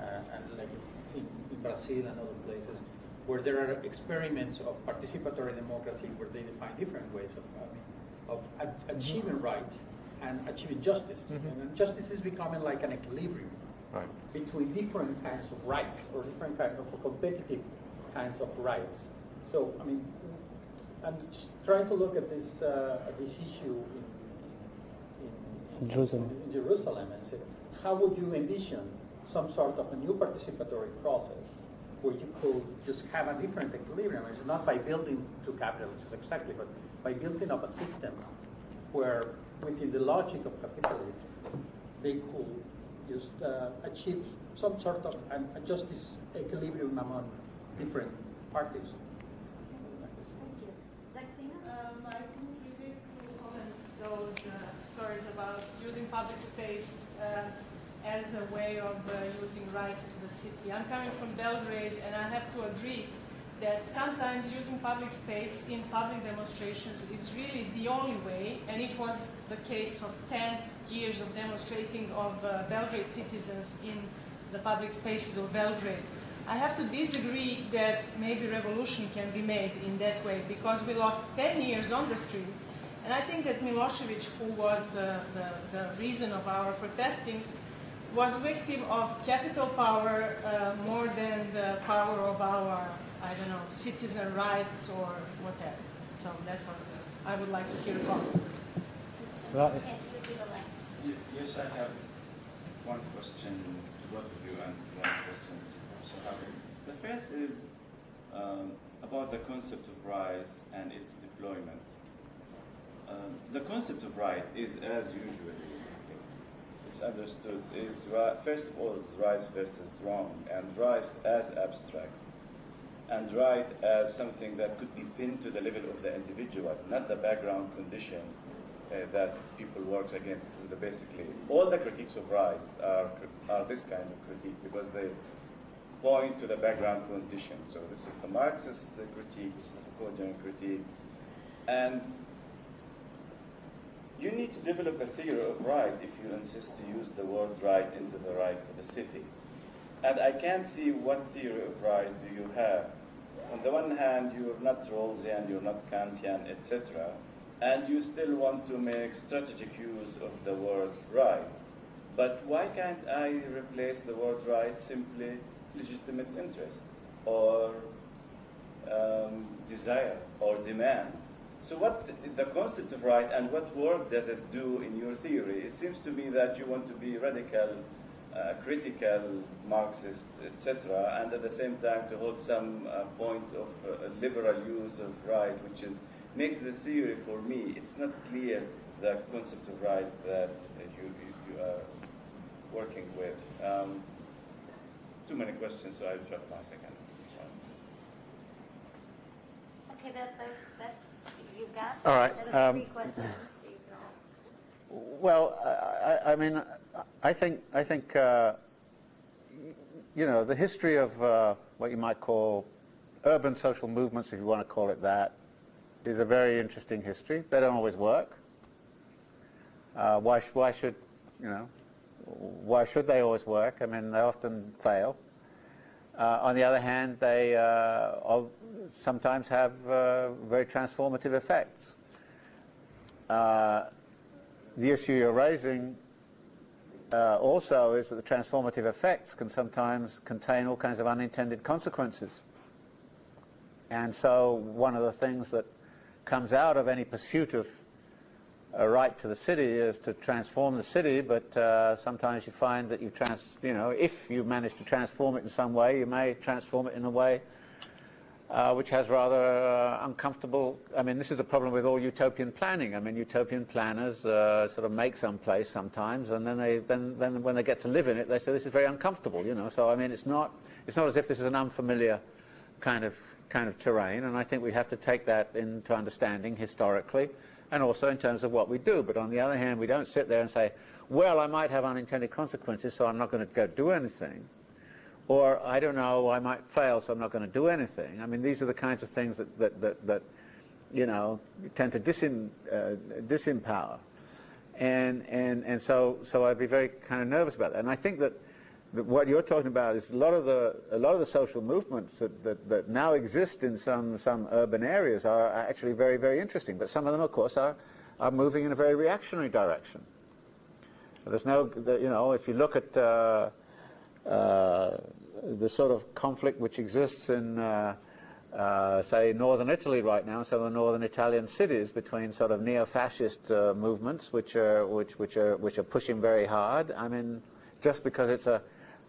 uh, and like in, in Brazil and other places, where there are experiments of participatory democracy where they define different ways of, mean, of a- achieving rights and achieving justice. And justice is becoming like an equilibrium Right. between different kinds of rights or different kinds of competitive kinds of rights. So, I mean, I'm just trying to look at this, uh, at this issue in, in, in, Jerusalem. in Jerusalem and say, how would you envision some sort of a new participatory process where you could just have a different equilibrium? It's not by building two capitalisms exactly, but by building up a system where within the logic of capitalism, they could just uh, achieve some sort of a justice equilibrium among different parties. Thank you. Um, I resist to comment those uh, stories about using public space uh, as a way of uh, using right to the city. I'm coming from Belgrade, and I have to agree that sometimes using public space in public demonstrations is really the only way, and it was the case of 10 years of demonstrating of uh, Belgrade citizens in the public spaces of Belgrade. I have to disagree that maybe revolution can be made in that way because we lost 10 years on the streets. And I think that Milosevic, who was the, the, the reason of our protesting, was victim of capital power uh, more than the power of our, I don't know, citizen rights or whatever. So that was, uh, I would like to hear about comment. Well, Yes, you give a left. Ye- Yes, I have one question to both of you and one question to Professor The first is um, about the concept of rights and its deployment. Um, the concept of right is, as usually it's understood, is ri- first of all is rights versus wrong, and rights as abstract, and right as something that could be pinned to the level of the individual, not the background condition uh, that people work against. This is the basically all the critiques of rights are are this kind of critique because they point to the background condition. So this is the Marxist critique, this is the Foucauldian critique, and you need to develop a theory of right if you insist to use the word right into the right to the city. And I can't see what theory of right do you have. On the one hand, you're not Rawlsian, you're not Kantian, etc., and you still want to make strategic use of the word right. But why can't I replace the word right simply legitimate interest or um, desire or demand? So what the concept of right and what work does it do in your theory? It seems to me that you want to be radical uh, critical Marxist, etc., and at the same time to hold some uh, point of uh, liberal use of right, which is makes the theory for me. It's not clear the concept of right that you, you, you are working with. Um, too many questions, so I'll drop my second. Okay, that, that, that, you've got. All right, Set of um, three questions. Well, I, I- mean, I think, I think, uh, you know, the history of uh, what you might call urban social movements, if you want to call it that, is a very interesting history. They don't always work. Uh, why, why should, you know, why should they always work? I mean, they often fail. Uh, on the other hand, they uh, sometimes have uh, very transformative effects. Uh, the issue you're raising uh, also is that the transformative effects can sometimes contain all kinds of unintended consequences. And so one of the things that comes out of any pursuit of a right to the city is to transform the city, but uh, sometimes you find that you trans, you know, if you manage to transform it in some way, you may transform it in a way uh, which has rather uh, uncomfortable. I mean, this is a problem with all utopian planning. I mean, utopian planners uh, sort of make some place sometimes, and then they then then when they get to live in it, they say this is very uncomfortable. You know, so I mean, it's not it's not as if this is an unfamiliar kind of kind of terrain, and I think we have to take that into understanding historically, and also in terms of what we do. But on the other hand, we don't sit there and say, well, I might have unintended consequences, so I'm not going to go do anything. Or, I don't know, I might fail, so I'm not going to do anything. I mean, these are the kinds of things that, that, that, that you know, tend to disin, uh, disempower. And, and, and so, so I'd be very kind of nervous about that. And I think that, that what you're talking about is a lot of the, a lot of the social movements that, that, that now exist in some, some urban areas are actually very, very interesting. But some of them, of course, are, are moving in a very reactionary direction. There's no, you know, if you look at uh, uh, the sort of conflict which exists in, uh, uh, say, northern Italy right now, some of the northern Italian cities between sort of neo-fascist uh, movements which are, which, which, are, which are pushing very hard. I mean, just because it's a,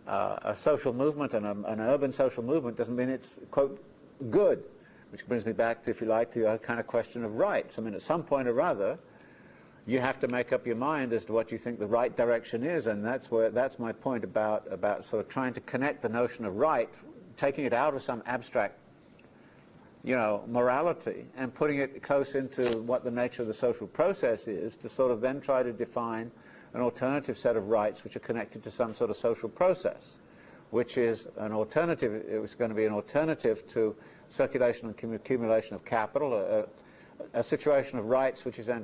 uh, a social movement and a, an urban social movement doesn't mean it's, quote, good. Which brings me back, to, if you like, to your kind of question of rights. I mean, at some point or other, you have to make up your mind as to what you think the right direction is, and that's where that's my point about about sort of trying to connect the notion of right, taking it out of some abstract, you know, morality, and putting it close into what the nature of the social process is, to sort of then try to define an alternative set of rights which are connected to some sort of social process, which is an alternative. It was going to be an alternative to circulation and accumulation of capital. Situation of rights which is uh,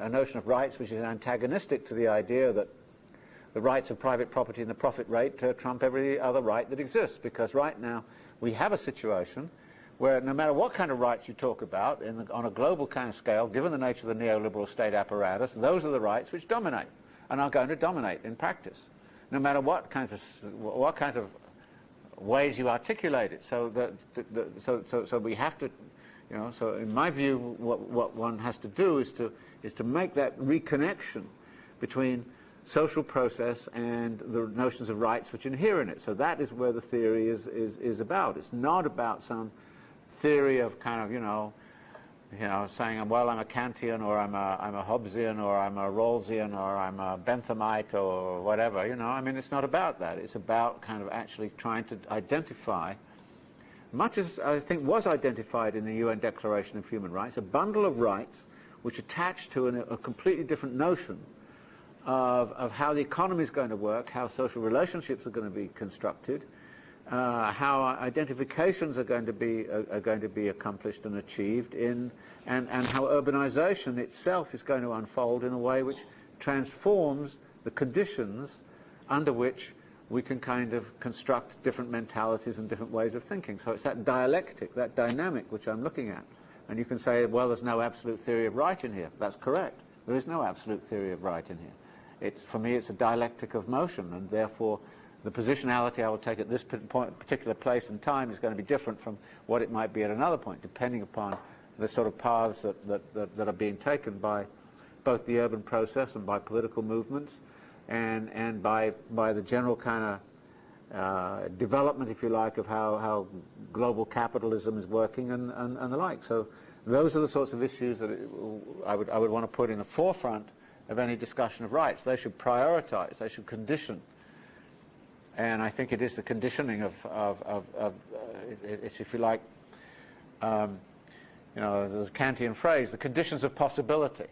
a notion of rights which is antagonistic to the idea that the rights of private property and the profit rate uh, trump every other right that exists. Because right now we have a situation where no matter what kind of rights you talk about the, on a global kind of scale given the nature of the neoliberal state apparatus those are the rights which dominate and are going to dominate in practice no matter what kinds of what kinds of ways you articulate it. So that so, so, so we have to you know, so in my view, what, what one has to do is to, is to make that reconnection between social process and the notions of rights which inhere in it. So that is where the theory is, is, is about. It's not about some theory of kind of, you know, you know, saying, well, I'm a Kantian or I'm a, I'm a Hobbesian or I'm a Rawlsian or I'm a Benthamite or whatever, you know. I mean, it's not about that. It's about kind of actually trying to identify much as I think was identified in the UN Declaration of Human Rights, a bundle of rights which attach to an, a completely different notion of, of, how the economy is going to work, how social relationships are going to be constructed, uh, how identifications are going to be are, are, going to be accomplished and achieved in, and, and how urbanization itself is going to unfold in a way which transforms the conditions under which we can kind of construct different mentalities and different ways of thinking. So it's that dialectic, that dynamic which I'm looking at. And you can say, well, there's no absolute theory of right in here. That's correct. There is no absolute theory of right in here. It's, for me, it's a dialectic of motion, and therefore the positionality I will take at this point, particular place and time is going to be different from what it might be at another point, depending upon the sort of paths that, that, that, that are being taken by both the urban process and by political movements, and, and by, by the general kind of uh, development, if you like, of how, how global capitalism is working and, and, and the like. So those are the sorts of issues that it, I, would, I would want to put in the forefront of any discussion of rights. They should prioritize, they should condition. And I think it is the conditioning of, of, of, of uh, it, it's, if you like, um, you know, a Kantian phrase, the conditions of possibility.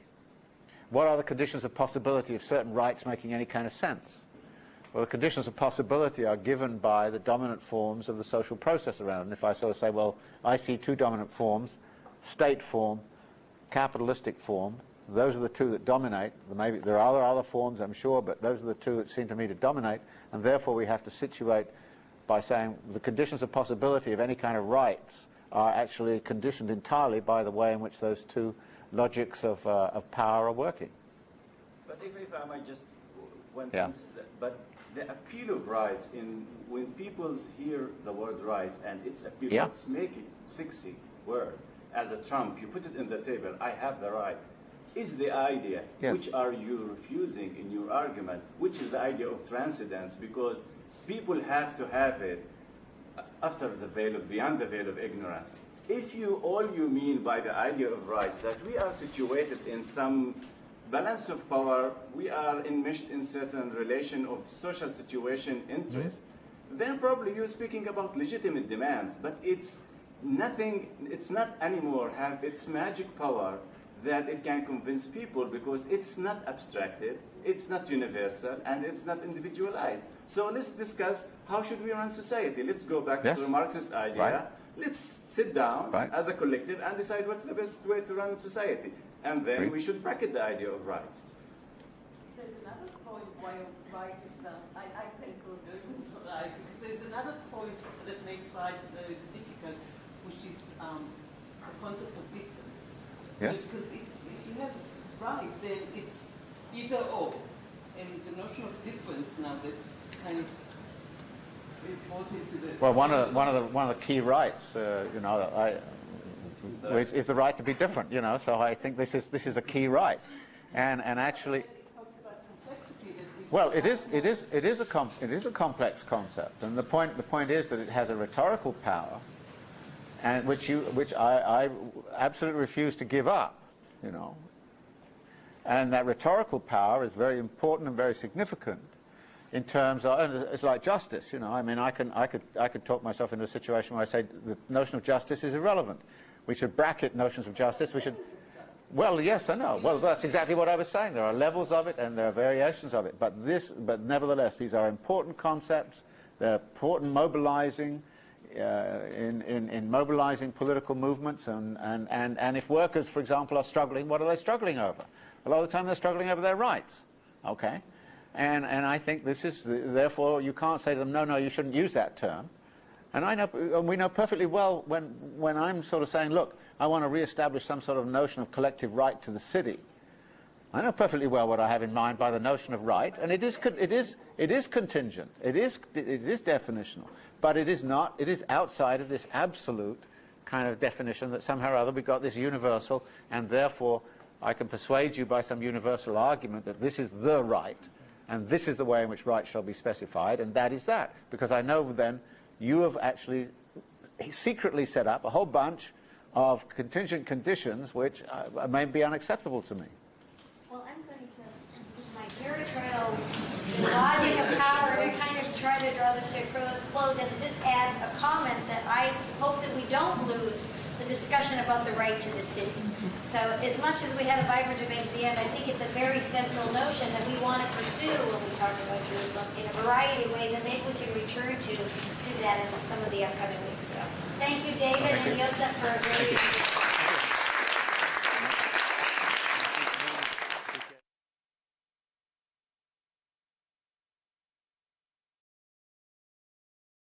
What are the conditions of possibility of certain rights making any kind of sense? Well, the conditions of possibility are given by the dominant forms of the social process around. And if I sort of say, well, I see two dominant forms, state form, capitalistic form, those are the two that dominate. There are other forms, I'm sure, but those are the two that seem to me to dominate. And therefore, we have to situate by saying the conditions of possibility of any kind of rights are actually conditioned entirely by the way in which those two logics of, uh, of power are working. But if, if I might just one Yeah. sentence to that. But the appeal of rights in when people hear the word rights and its appeal, Yeah. let's make it sexy word as a trump. You put it in the table. I have the right. Is the idea Yes. which are you refusing in your argument? Which is the idea of transcendence? Because people have to have it after the veil of beyond the veil of ignorance. If you all you mean by the idea of rights that we are situated in some balance of power, we are enmeshed in certain relation of social situation interest, then probably you're speaking about legitimate demands, but it's nothing, it's not anymore have its magic power that it can convince people because it's not abstracted, it's not universal, and it's not individualized. So let's discuss how should we run society. Let's go back Yes. to the Marxist idea. Right. Let's sit down Right. as a collective and decide what's the best way to run society. And then Agreed. we should bracket the idea of rights. There's another point why right is um, I, I tend to agree with right because there's another point that makes rights very difficult, which is um, the concept of difference. Yes. Because if, if you have right, then it's either or, and the notion of difference now that kind of is brought into the Well, one of the, one of the one of the key rights, uh, you know, I, is, is the right to be different. You know, so I think this is this is a key right, and and actually, well, it is it is it is a it is a complex concept, and the point the point is that it has a rhetorical power, and which you which I, I absolutely refuse to give up. You know, and that rhetorical power is very important and very significant in terms of, it's like justice, you know, I mean, I, can, I, could, I could talk myself into a situation where I say the notion of justice is irrelevant. We should bracket notions of justice. We should, well, yes, I know. Well, that's exactly what I was saying. There are levels of it and there are variations of it. But this, but nevertheless, these are important concepts. They're important mobilizing, uh, in, in, in mobilizing political movements. And, and, and, and if workers, for example, are struggling, what are they struggling over? A lot of the time they're struggling over their rights. Okay? And, and I think this is, therefore, you can't say to them, no, no, you shouldn't use that term. And I know, and we know perfectly well when, when I'm sort of saying, look, I want to re-establish some sort of notion of collective right to the city. I know perfectly well what I have in mind by the notion of right, and it is, it is, it is contingent, it is, it is definitional, but it is not, it is outside of this absolute kind of definition that somehow or other we've got this universal, and therefore I can persuade you by some universal argument that this is the right, and this is the way in which rights shall be specified, and that is that. Because I know then you have actually secretly set up a whole bunch of contingent conditions which uh, may be unacceptable to me. Well, I'm going to use my territorial logic of power to kind of try to draw this to a close and just add a comment that I hope that we don't lose discussion about the right to the city. So as much as we had a vibrant debate at the end, I think it's a very central notion that we want to pursue when we talk about Jerusalem in a variety of ways, and maybe we can return to, to that in some of the upcoming weeks. So thank you, David and Yosef, for a very